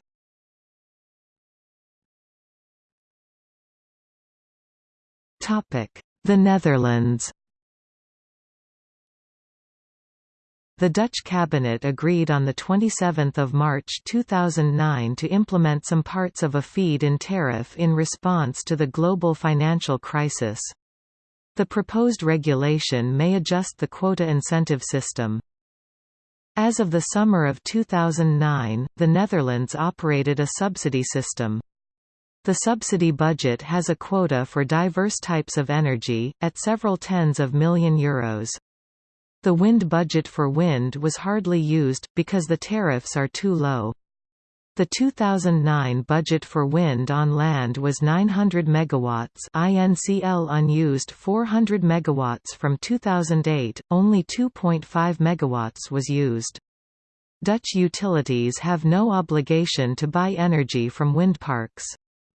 The Netherlands The Dutch cabinet agreed on 27 March 2009 to implement some parts of a feed-in tariff in response to the global financial crisis. The proposed regulation may adjust the quota incentive system. As of the summer of 2009, the Netherlands operated a subsidy system. The subsidy budget has a quota for diverse types of energy, at several tens of million euros. The wind budget for wind was hardly used, because the tariffs are too low. The 2009 budget for wind on land was 900 megawatts, INCL unused 400 megawatts from 2008, only 2.5 megawatts was used. Dutch utilities have no obligation to buy energy from wind parks.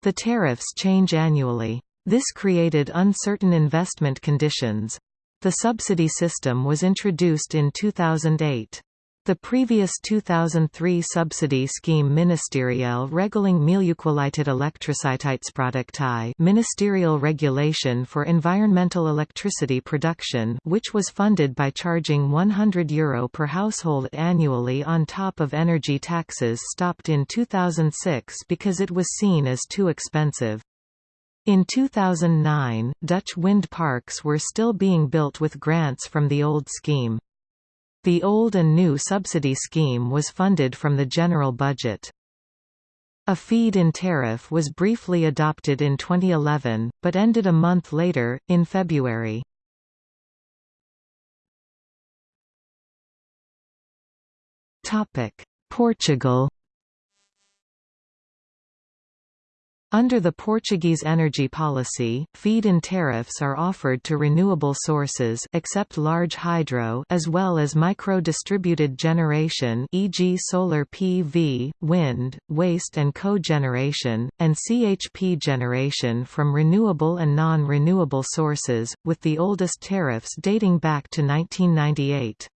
The tariffs change annually. This created uncertain investment conditions. The subsidy system was introduced in 2008. The previous 2003 subsidy scheme Ministeriële Regeling Milieukwaliteitselektriciteitsproductie Ministerial Regulation for Environmental Electricity Production which was funded by charging €100 Euro per household annually on top of energy taxes stopped in 2006 because it was seen as too expensive. In 2009, Dutch wind parks were still being built with grants from the old scheme. The old and new subsidy scheme was funded from the general budget. A feed-in tariff was briefly adopted in 2011, but ended a month later, in February. Portugal Under the Portuguese energy policy, feed-in tariffs are offered to renewable sources except large hydro as well as micro-distributed generation e.g. solar PV, wind, waste and cogeneration, and CHP generation from renewable and non-renewable sources, with the oldest tariffs dating back to 1998.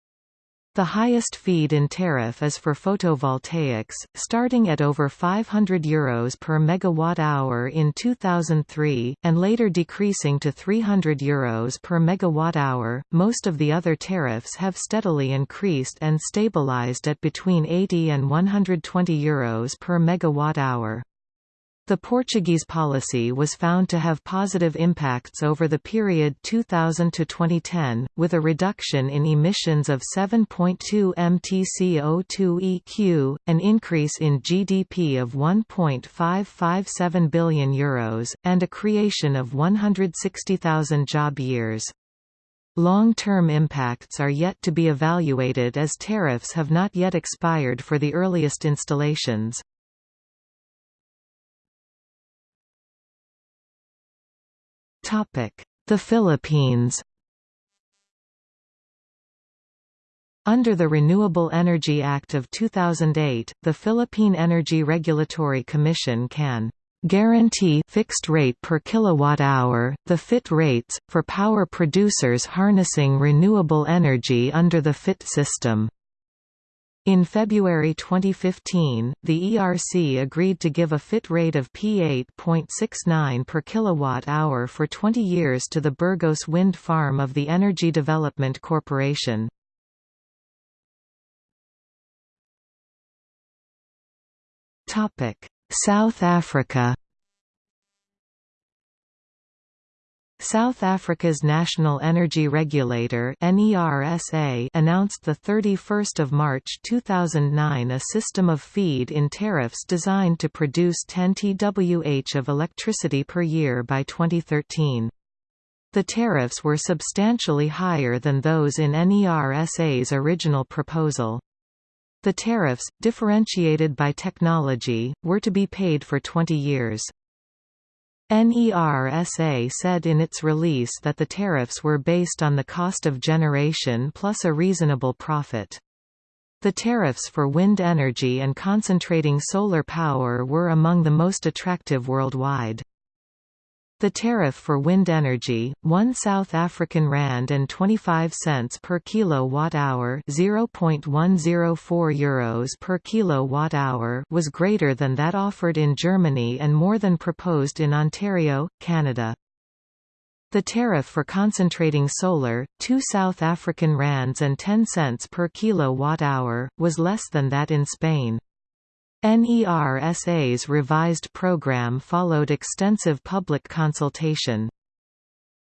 The highest feed-in tariff is for photovoltaics, starting at over €500 Euros per megawatt-hour in 2003, and later decreasing to €300 Euros per megawatt-hour. Most of the other tariffs have steadily increased and stabilized at between 80 and €120 Euros per megawatt-hour. The Portuguese policy was found to have positive impacts over the period 2000 to 2010, with a reduction in emissions of 7.2 mtCO2 EQ, an increase in GDP of 1.557 billion euros, and a creation of 160,000 job years. Long-term impacts are yet to be evaluated as tariffs have not yet expired for the earliest installations. The Philippines Under the Renewable Energy Act of 2008, the Philippine Energy Regulatory Commission can guarantee fixed rate per kilowatt-hour, the FIT rates, for power producers harnessing renewable energy under the FIT system. In February 2015, the ERC agreed to give a FIT rate of P8.69 per kilowatt-hour for 20 years to the Burgos wind farm of the Energy Development Corporation. South Africa South Africa's National Energy Regulator NERSA announced 31 March 2009 a system of feed-in tariffs designed to produce 10 TWh of electricity per year by 2013. The tariffs were substantially higher than those in NERSA's original proposal. The tariffs, differentiated by technology, were to be paid for 20 years. NERSA said in its release that the tariffs were based on the cost of generation plus a reasonable profit. The tariffs for wind energy and concentrating solar power were among the most attractive worldwide. The tariff for wind energy, 1 South African rand and 25 cents per kilowatt-hour, 0.104 euros per kilowatt-hour, was greater than that offered in Germany and more than proposed in Ontario, Canada. The tariff for concentrating solar, 2 South African rands and 10 cents per kilowatt-hour, was less than that in Spain. NERSA's revised program followed extensive public consultation.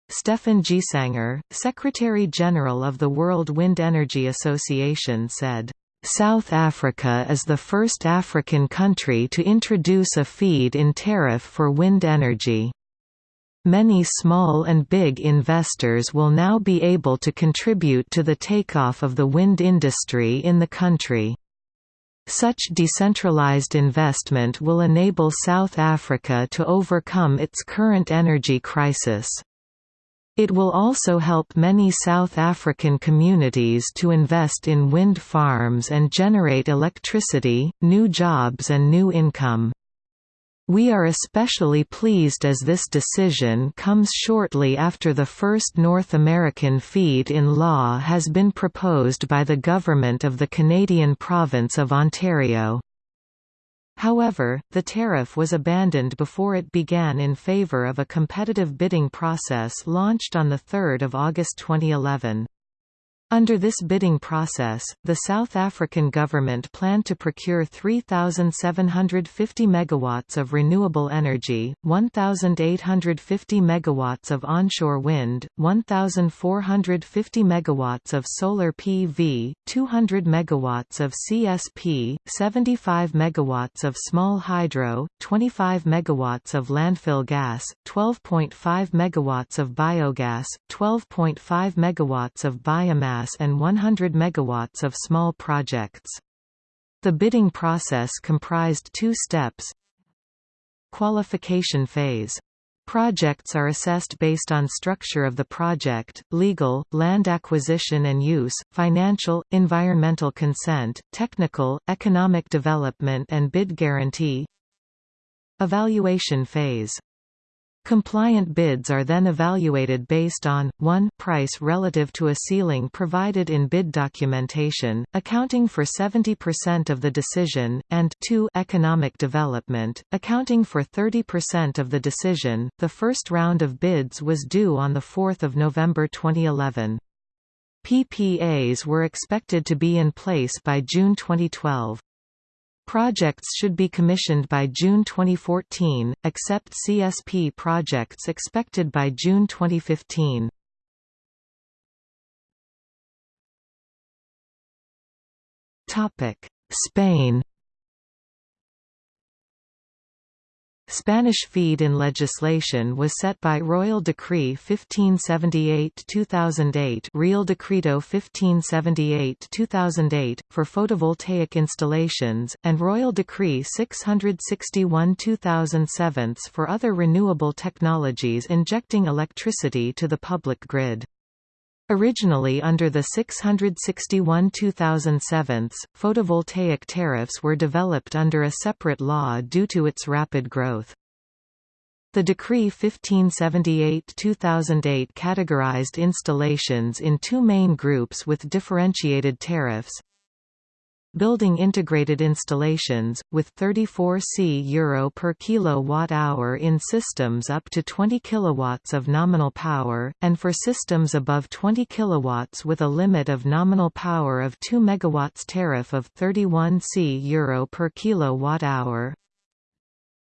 Stefan Gsänger, Secretary-General of the World Wind Energy Association said, South Africa is the first African country to introduce a feed-in tariff for wind energy. Many small and big investors will now be able to contribute to the takeoff of the wind industry in the country. Such decentralized investment will enable South Africa to overcome its current energy crisis. It will also help many South African communities to invest in wind farms and generate electricity, new jobs and new income. We are especially pleased as this decision comes shortly after the first North American feed-in law has been proposed by the government of the Canadian province of Ontario. However, the tariff was abandoned before it began in favour of a competitive bidding process launched on 3 August 2011. Under this bidding process, the South African government planned to procure 3,750 megawatts of renewable energy, 1,850 megawatts of onshore wind, 1,450 megawatts of solar PV, 200 megawatts of CSP, 75 megawatts of small hydro, 25 megawatts of landfill gas, 12.5 megawatts of biogas, 12.5 megawatts of biomass and 100 megawatts of small projects. The bidding process comprised two steps. Qualification phase. Projects are assessed based on structure of the project, legal, land acquisition and use, financial, environmental consent, technical, economic development and bid guarantee. Evaluation phase Compliant bids are then evaluated based on, 1 price relative to a ceiling provided in bid documentation, accounting for 70% of the decision, and 2 economic development, accounting for 30% of the decision. The first round of bids was due on 4 November 2011. PPAs were expected to be in place by June 2012. Projects should be commissioned by June 2014, except CSP projects expected by June 2015. Spain Spanish feed-in legislation was set by Royal Decree 1578-2008 Real Decreto 1578-2008, for photovoltaic installations, and Royal Decree 661-2007 for other renewable technologies injecting electricity to the public grid. Originally under the 661 2007, photovoltaic tariffs were developed under a separate law due to its rapid growth. The Decree 1578-2008 categorized installations in two main groups with differentiated tariffs, building integrated installations, with 34 C euro per kilowatt-hour in systems up to 20 kilowatts of nominal power, and for systems above 20 kilowatts with a limit of nominal power of 2 megawatts tariff of 31 C euro per kilowatt-hour.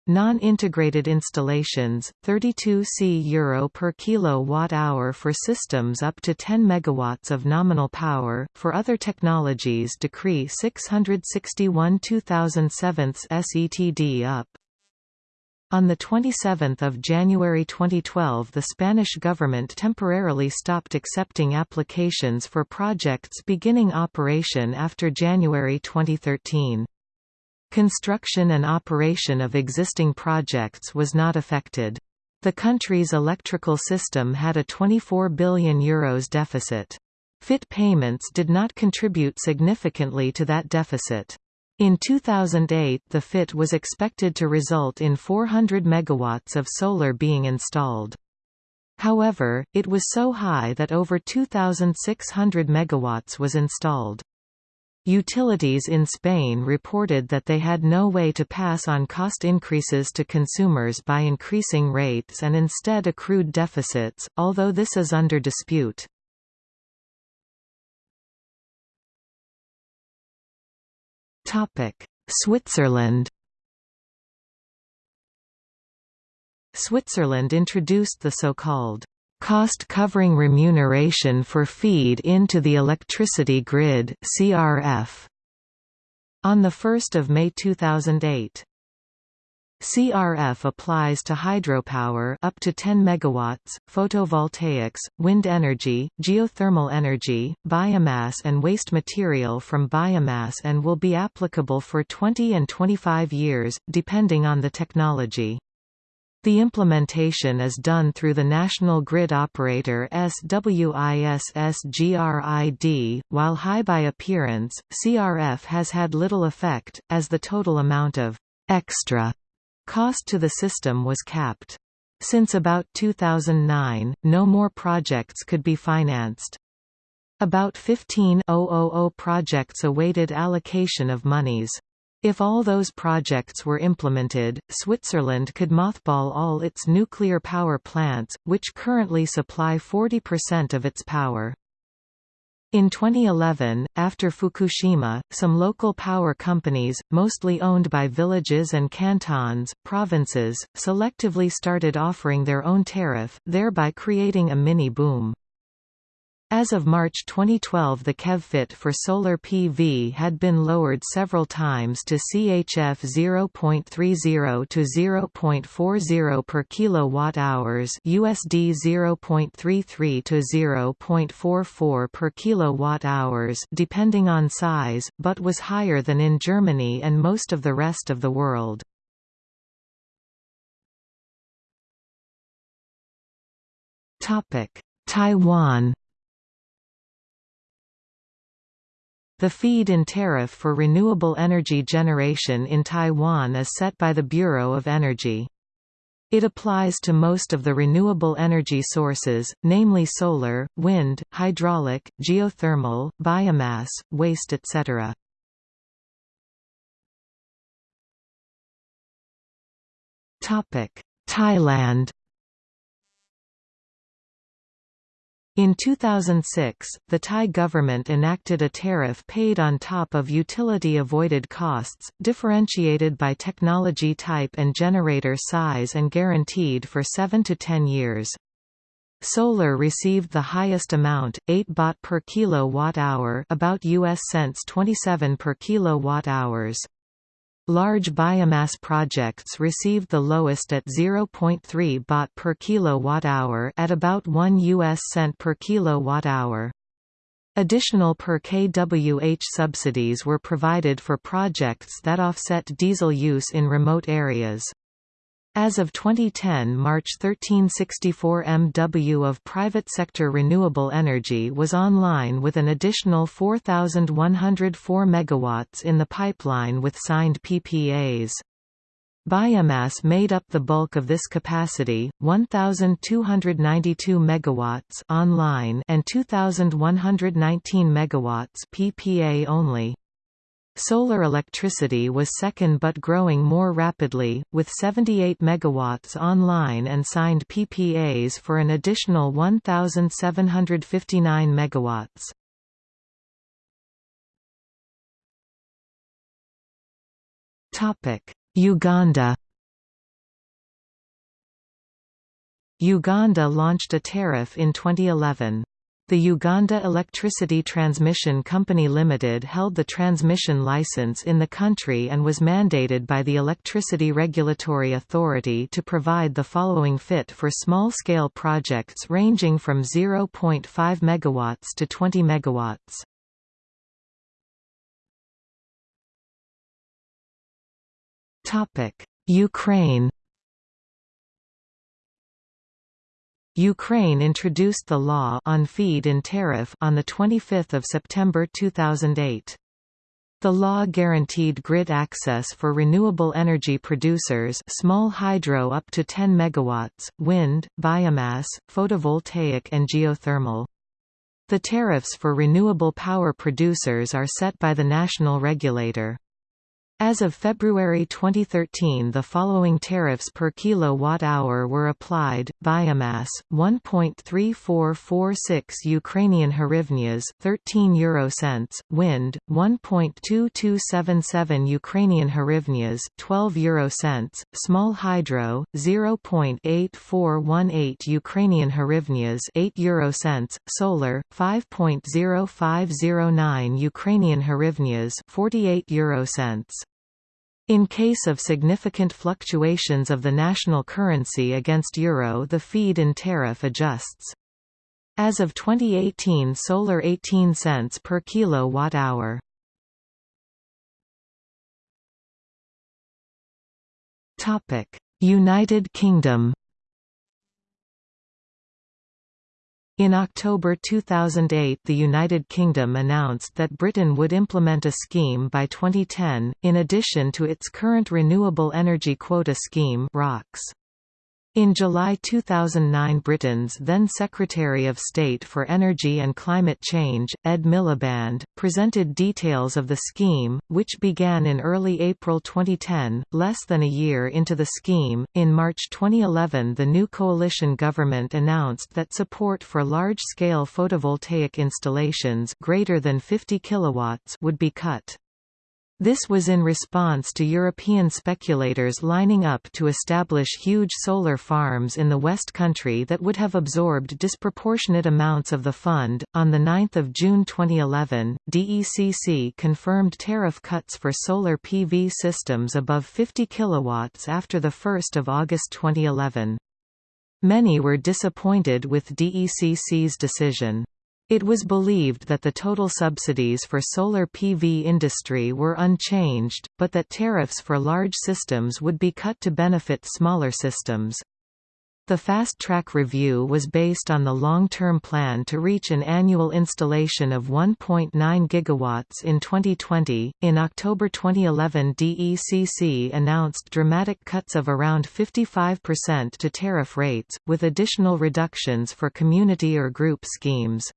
Non-integrated installations, 32 C euro per kilowatt-hour for systems up to 10 megawatts of nominal power. For other technologies, Decree 661/2007 SETD up. On 27 January 2012 the Spanish government temporarily stopped accepting applications for projects beginning operation after January 2013. Construction and operation of existing projects was not affected. The country's electrical system had a €24 billion Euros deficit. FIT payments did not contribute significantly to that deficit. In 2008 the FIT was expected to result in 400 megawatts of solar being installed. However, it was so high that over 2,600 megawatts was installed. Utilities in Spain reported that they had no way to pass on cost increases to consumers by increasing rates and instead accrued deficits, although this is under dispute. Switzerland Switzerland introduced the so-called cost-covering remuneration for feed into the electricity grid CRF on 1 May 2008. CRF applies to hydropower up to 10 megawatts, photovoltaics, wind energy, geothermal energy, biomass and waste material from biomass and will be applicable for 20 and 25 years, depending on the technology. The implementation is done through the National Grid Operator Swissgrid, while high by appearance, CRF has had little effect, as the total amount of extra cost to the system was capped. Since about 2009, no more projects could be financed. About 15,000 projects awaited allocation of monies. If all those projects were implemented, Switzerland could mothball all its nuclear power plants, which currently supply 40% of its power. In 2011, after Fukushima, some local power companies, mostly owned by villages and cantons, provinces, selectively started offering their own tariff, thereby creating a mini-boom. As of March 2012 the KEV-FIT for solar PV had been lowered several times to CHF 0.30 to 0.40 per kilowatt-hours USD 0.33 to 0.44 per kilowatt-hours depending on size, but was higher than in Germany and most of the rest of the world. Taiwan The feed-in tariff for renewable energy generation in Taiwan is set by the Bureau of Energy. It applies to most of the renewable energy sources, namely solar, wind, hydraulic, geothermal, biomass, waste etc. Thailand In 2006, the Thai government enacted a tariff paid on top of utility-avoided costs, differentiated by technology type and generator size and guaranteed for 7 to 10 years. Solar received the highest amount, 8 baht per kilowatt-hour about US cents 27 per kilowatt-hours. Large biomass projects received the lowest at 0.3 baht per kilowatt-hour at about 1 US cent per kilowatt-hour. Additional per kWh subsidies were provided for projects that offset diesel use in remote areas. As of 2010 March 1364 MW of private sector renewable energy was online with an additional 4,104 MW in the pipeline with signed PPAs. Biomass made up the bulk of this capacity, 1292 MW online and 2119 MW PPA only. Solar electricity was second but growing more rapidly, with 78 megawatts online and signed PPAs for an additional 1,759 megawatts. Uganda Uganda launched a tariff in 2011. The Uganda Electricity Transmission Company Limited held the transmission license in the country and was mandated by the Electricity Regulatory Authority to provide the following FIT for small-scale projects ranging from 0.5 MW to 20 MW. Ukraine Ukraine introduced the law on feed-in tariff on 25 September 2008. The law guaranteed grid access for renewable energy producers small hydro up to 10 MW, wind, biomass, photovoltaic and geothermal. The tariffs for renewable power producers are set by the national regulator. As of February 2013 the following tariffs per kilowatt-hour were applied, biomass, 1.3446 Ukrainian hryvnias 13 euro cents, wind, 1.2277 Ukrainian hryvnias 12 euro cents, small hydro, 0.8418 Ukrainian hryvnias 8 euro cents, solar, 5.0509 Ukrainian hryvnias 48 euro cents. In case of significant fluctuations of the national currency against euro the feed-in tariff adjusts. As of 2018 solar 18 cents per kilowatt-hour. United Kingdom In October 2008 the United Kingdom announced that Britain would implement a scheme by 2010, in addition to its current Renewable Energy Quota Scheme ROQS. In July 2009 Britain's then Secretary of State for Energy and Climate Change, Ed Miliband, presented details of the scheme, which began in early April 2010, less than a year into the scheme. In March 2011 the new coalition government announced that support for large-scale photovoltaic installations greater than 50 kilowatts would be cut. This was in response to European speculators lining up to establish huge solar farms in the West Country that would have absorbed disproportionate amounts of the fund. On the 9th of June 2011, DECC confirmed tariff cuts for solar PV systems above 50 kilowatts after the 1st of August 2011. Many were disappointed with DECC's decision. It was believed that the total subsidies for solar PV industry were unchanged, but that tariffs for large systems would be cut to benefit smaller systems. The Fast Track review was based on the long-term plan to reach an annual installation of 1.9 gigawatts in 2020. In October 2011, DECC announced dramatic cuts of around 55% to tariff rates, with additional reductions for community or group schemes.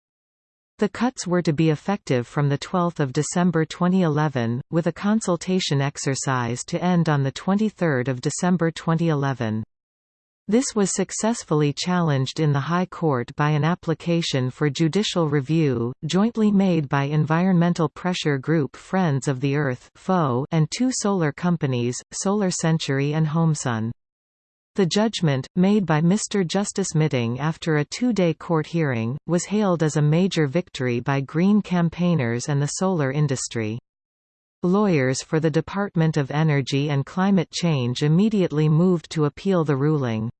The cuts were to be effective from 12 December 2011, with a consultation exercise to end on 23 December 2011. This was successfully challenged in the High Court by an application for judicial review, jointly made by environmental pressure group Friends of the Earth and two solar companies, Solarcentury and HomeSun. The judgment, made by Mr. Justice Mitting after a two-day court hearing, was hailed as a major victory by Green campaigners and the solar industry. Lawyers for the Department of Energy and Climate Change immediately moved to appeal the ruling.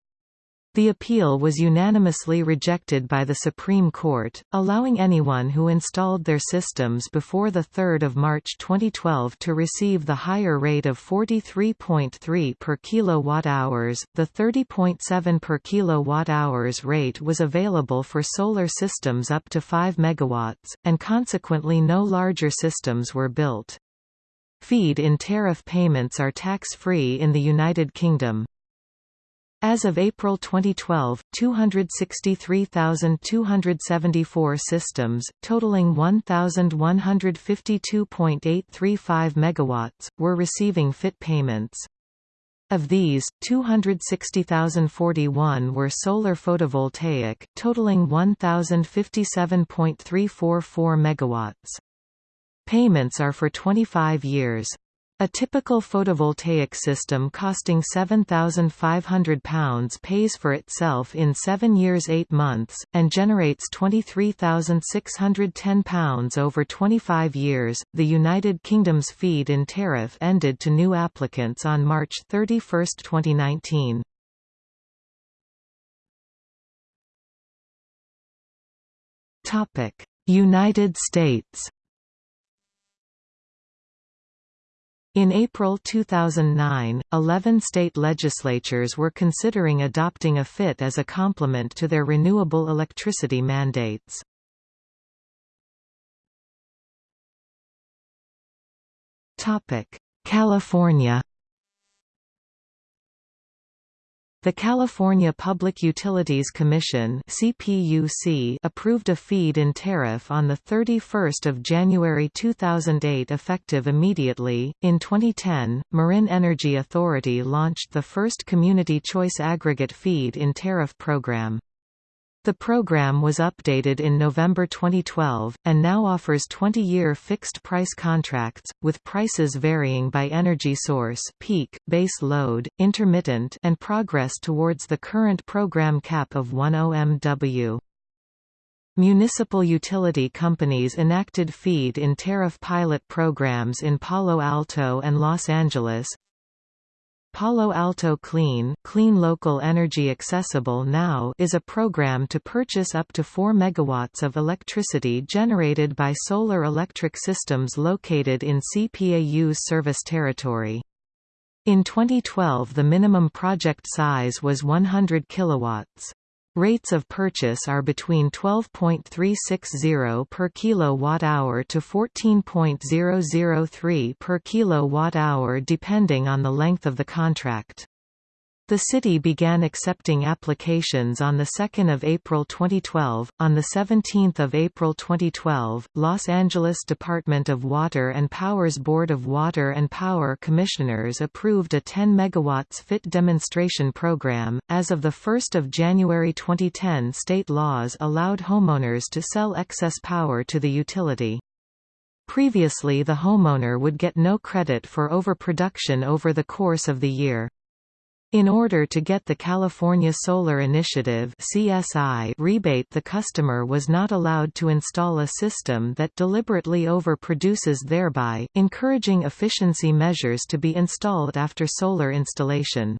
The appeal was unanimously rejected by the Supreme Court, allowing anyone who installed their systems before 3 March 2012 to receive the higher rate of 43.3 per kilowatt-hours. The 30.7 per kilowatt-hours rate was available for solar systems up to 5 megawatts, and consequently no larger systems were built. Feed-in tariff payments are tax-free in the United Kingdom. As of April 2012, 263,274 systems, totaling 1,152.835 megawatts, were receiving FIT payments. Of these, 260,041 were solar photovoltaic, totaling 1,057.344 megawatts. Payments are for 25 years. A typical photovoltaic system costing £7,500 pays for itself in 7 years 8 months, and generates £23,610 over 25 years. The United Kingdom's feed in tariff ended to new applicants on March 31, 2019. United States In April 2009, 11 state legislatures were considering adopting a FIT as a complement to their renewable electricity mandates. California The California Public Utilities Commission (CPUC) approved a feed-in tariff on the 31st of January 2008 effective immediately. In 2010, Marin Energy Authority launched the first community choice aggregate feed-in tariff program. The program was updated in November 2012, and now offers 20-year fixed-price contracts, with prices varying by energy source peak, base load, intermittent and progress towards the current program cap of 10 MW. Municipal utility companies enacted feed-in tariff pilot programs in Palo Alto and Los Angeles, Palo Alto Clean, Clean Local Energy Accessible Now is a program to purchase up to 4 megawatts of electricity generated by solar electric systems located in CPAU's service territory. In 2012 the minimum project size was 100 kilowatts. Rates of purchase are between 12.360 per kilowatt-hour to 14.003 per kilowatt-hour depending on the length of the contract. The city began accepting applications on 2 April 2012. On 17 April 2012, Los Angeles Department of Water and Power's Board of Water and Power Commissioners approved a 10 MW FIT demonstration program. As of 1 January 2010 state laws allowed homeowners to sell excess power to the utility. Previously the homeowner would get no credit for overproduction over the course of the year. In order to get the California Solar Initiative CSI rebate the customer was not allowed to install a system that deliberately overproduces thereby, encouraging efficiency measures to be installed after solar installation.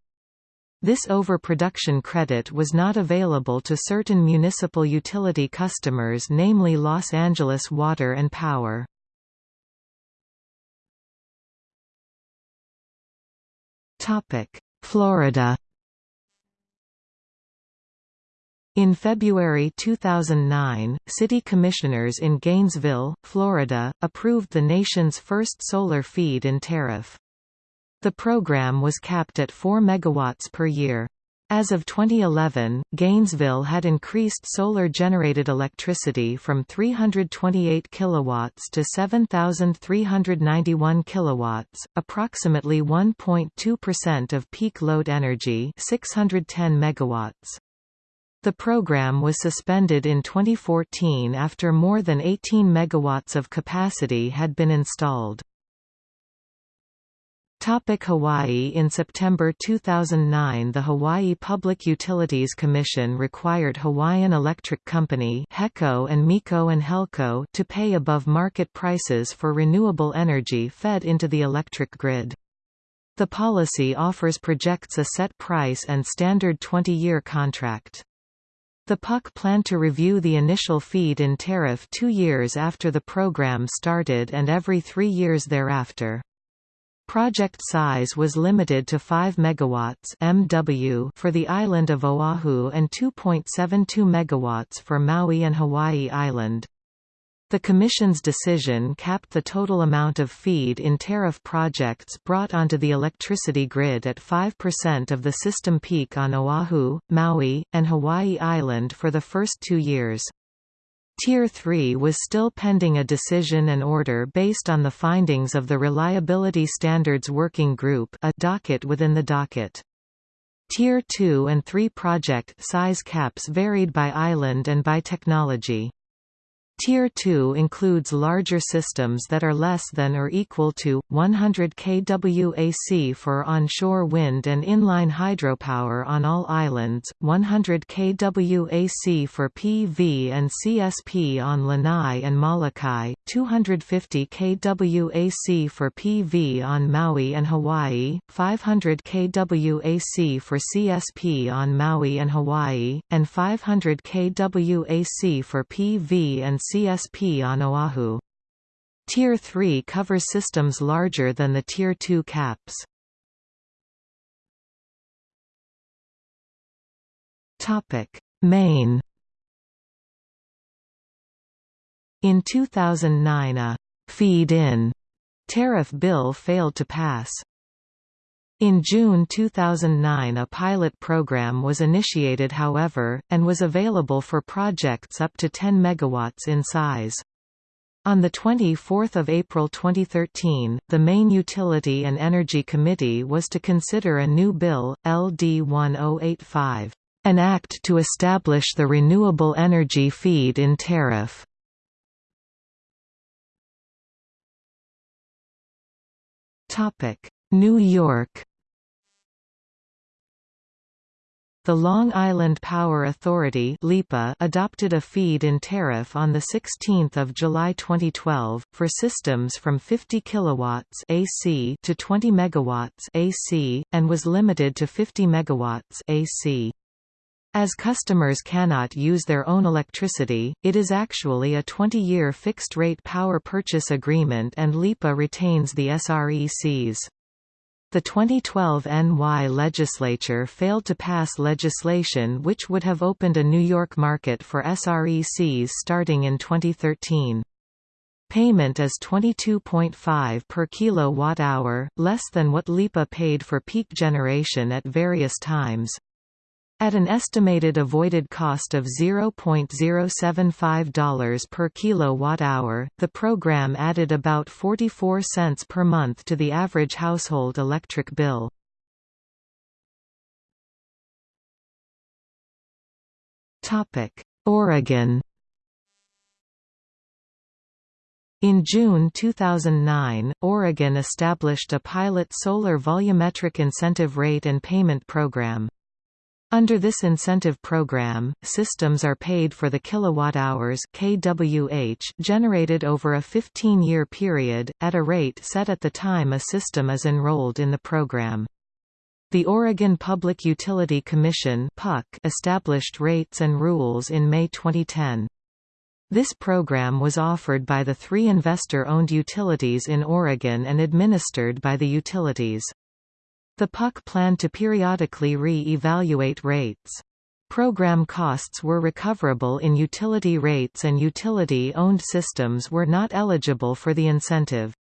This overproduction credit was not available to certain municipal utility customers namely Los Angeles Water and Power. Topic Florida In February 2009, city commissioners in Gainesville, Florida, approved the nation's first solar feed-in tariff. The program was capped at 4 megawatts per year. As of 2011, Gainesville had increased solar-generated electricity from 328 kilowatts to 7391 kilowatts, approximately 1.2% of peak load energy, 610 megawatts. The program was suspended in 2014 after more than 18 megawatts of capacity had been installed. Topic Hawaii In September 2009 the Hawaii Public Utilities Commission required Hawaiian Electric Company HECO and MECO and HELCO to pay above market prices for renewable energy fed into the electric grid. The policy offers projects a set price and standard 20-year contract. The PUC planned to review the initial feed-in tariff two years after the program started and every three years thereafter. Project size was limited to 5 MW MW for the island of Oahu and 2.72 MW for Maui and Hawaii Island. The Commission's decision capped the total amount of feed-in tariff projects brought onto the electricity grid at 5% of the system peak on Oahu, Maui, and Hawaii Island for the first two years. Tier 3 was still pending a decision and order based on the findings of the Reliability Standards Working Group a docket within the docket. Tier 2 and 3 project size caps varied by island and by technology. Tier 2 includes larger systems that are less than or equal to, 100 kWac for onshore wind and inline hydropower on all islands, 100 kWac for PV and CSP on Lanai and Molokai, 250 kWac for PV on Maui and Hawaii, 500 kWac for CSP on Maui and Hawaii, and 500 kWac for PV and CSP on Oahu. Tier 3 covers systems larger than the Tier 2 caps. Maine In 2009 a «feed-in» tariff bill failed to pass. In June 2009 a pilot program was initiated however, and was available for projects up to 10 MW in size. On 24 April 2013, the Maine Utility and Energy Committee was to consider a new bill, LD 1085, an act to establish the renewable energy feed-in tariff. New York The Long Island Power Authority adopted a feed-in tariff on 16 July 2012, for systems from 50 kW AC to 20 MW AC, and was limited to 50 MW AC. As customers cannot use their own electricity, it is actually a 20-year fixed-rate power purchase agreement and LIPA retains the SRECs. The 2012 NY legislature failed to pass legislation which would have opened a New York market for SRECs starting in 2013. Payment is 22.5 per kilowatt-hour, less than what LIPA paid for peak generation at various times. At an estimated avoided cost of $0.075 per kilowatt-hour, the program added about 44 cents per month to the average household electric bill. Oregon In June 2009, Oregon established a pilot solar volumetric incentive rate and payment program. Under this incentive program, systems are paid for the kilowatt-hours (kWh) generated over a 15-year period, at a rate set at the time a system is enrolled in the program. The Oregon Public Utility Commission established rates and rules in May 2010. This program was offered by the three investor-owned utilities in Oregon and administered by the utilities. The PUC planned to periodically re-evaluate rates. Program costs were recoverable in utility rates and utility-owned systems were not eligible for the incentive.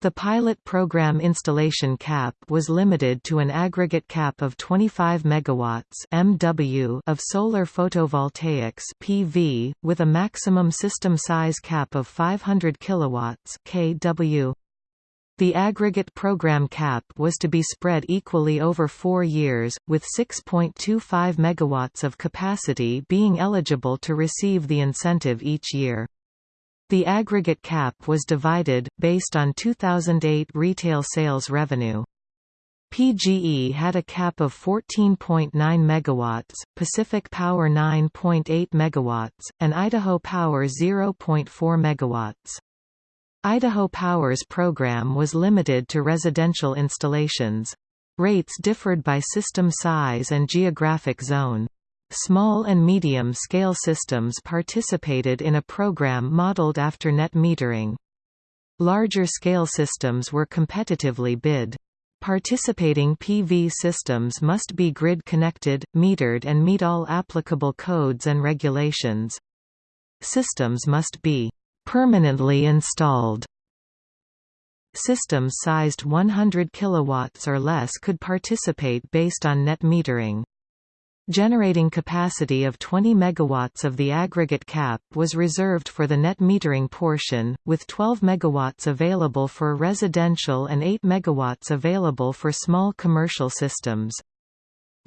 The pilot program installation cap was limited to an aggregate cap of 25 MW (MW) of solar photovoltaics (PV), with a maximum system size cap of 500 kW (kW). The aggregate program cap was to be spread equally over four years, with 6.25 MW of capacity being eligible to receive the incentive each year. The aggregate cap was divided, based on 2008 retail sales revenue. PGE had a cap of 14.9 MW, Pacific Power 9.8 MW, and Idaho Power 0.4 MW. Idaho Power's program was limited to residential installations. Rates differed by system size and geographic zone. Small and medium-scale systems participated in a program modeled after net metering. Larger-scale systems were competitively bid. Participating PV systems must be grid-connected, metered and meet all applicable codes and regulations. Systems must be permanently installed. Systems sized 100 kW or less could participate based on net metering. Generating capacity of 20 MW of the aggregate cap was reserved for the net metering portion, with 12 MW available for residential and 8 MW available for small commercial systems.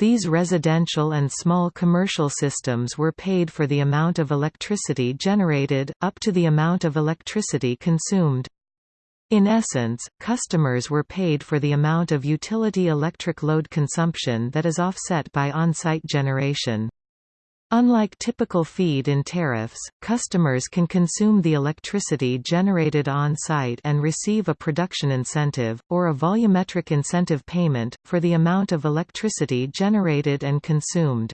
These residential and small commercial systems were paid for the amount of electricity generated, up to the amount of electricity consumed. In essence, customers were paid for the amount of utility electric load consumption that is offset by on-site generation. Unlike typical feed-in tariffs, customers can consume the electricity generated on-site and receive a production incentive, or a volumetric incentive payment, for the amount of electricity generated and consumed.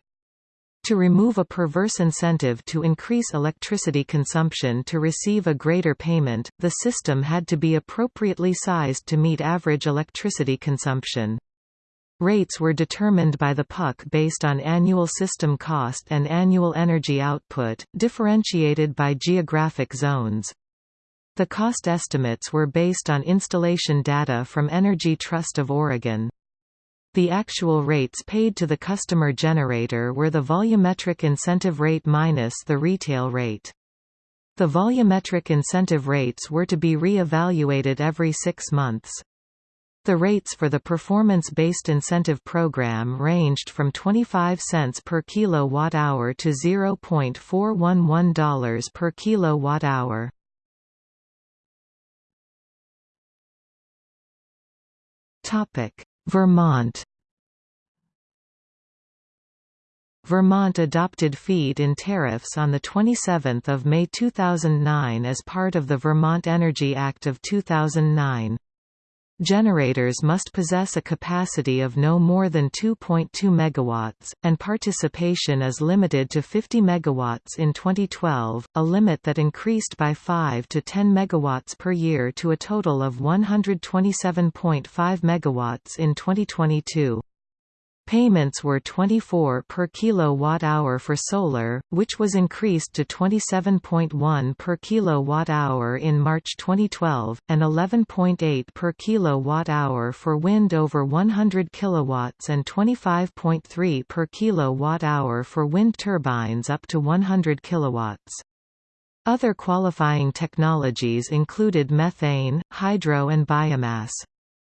To remove a perverse incentive to increase electricity consumption to receive a greater payment, the system had to be appropriately sized to meet average electricity consumption. Rates were determined by the PUC based on annual system cost and annual energy output, differentiated by geographic zones. The cost estimates were based on installation data from Energy Trust of Oregon. The actual rates paid to the customer generator were the volumetric incentive rate minus the retail rate. The volumetric incentive rates were to be re-evaluated every six months. The rates for the performance-based incentive program ranged from 25 cents per kilowatt-hour to $0.411 per kilowatt-hour. Vermont Vermont adopted feed-in tariffs on 27 May 2009 as part of the Vermont Energy Act of 2009. Generators must possess a capacity of no more than 2.2 MW, and participation is limited to 50 MW in 2012, a limit that increased by 5 to 10 MW per year to a total of 127.5 MW in 2022. Payments were 24 per kilowatt-hour for solar, which was increased to 27.1 per kilowatt-hour in March 2012, and 11.8 per kilowatt-hour for wind over 100 kilowatts and 25.3 per kilowatt-hour for wind turbines up to 100 kilowatts. Other qualifying technologies included methane, hydro and biomass.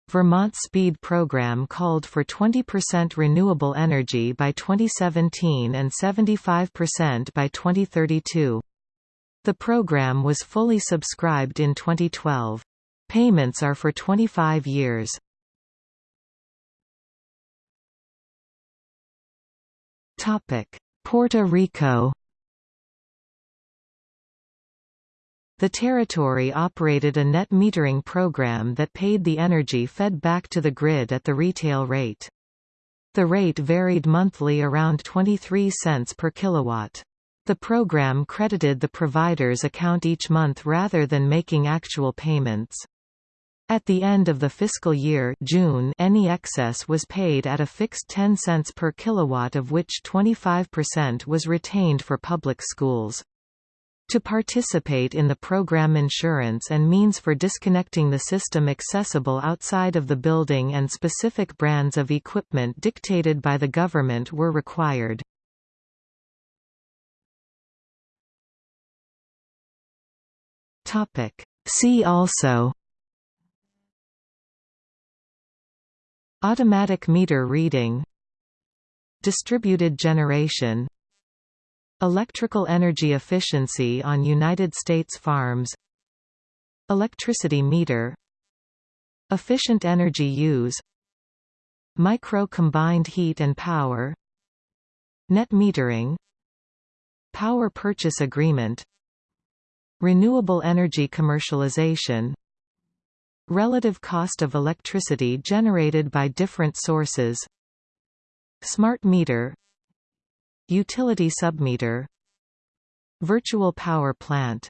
Vermont's SPEED program called for 20% renewable energy by 2017 and 75% by 2032. The program was fully subscribed in 2012. Payments are for 25 years. Puerto Rico The territory operated a net metering program that paid the energy fed back to the grid at the retail rate. The rate varied monthly around 23 cents per kilowatt. The program credited the provider's account each month rather than making actual payments. At the end of the fiscal year June, any excess was paid at a fixed 10 cents per kilowatt of which 25% was retained for public schools. To participate in the program insurance and means for disconnecting the system accessible outside of the building and specific brands of equipment dictated by the government were required. See also Automatic meter reading Distributed generation Electrical energy efficiency on United States farms Electricity meter Efficient energy use Micro combined heat and power Net metering Power purchase agreement Renewable energy commercialization Relative cost of electricity generated by different sources Smart meter Utility submeter Virtual power plant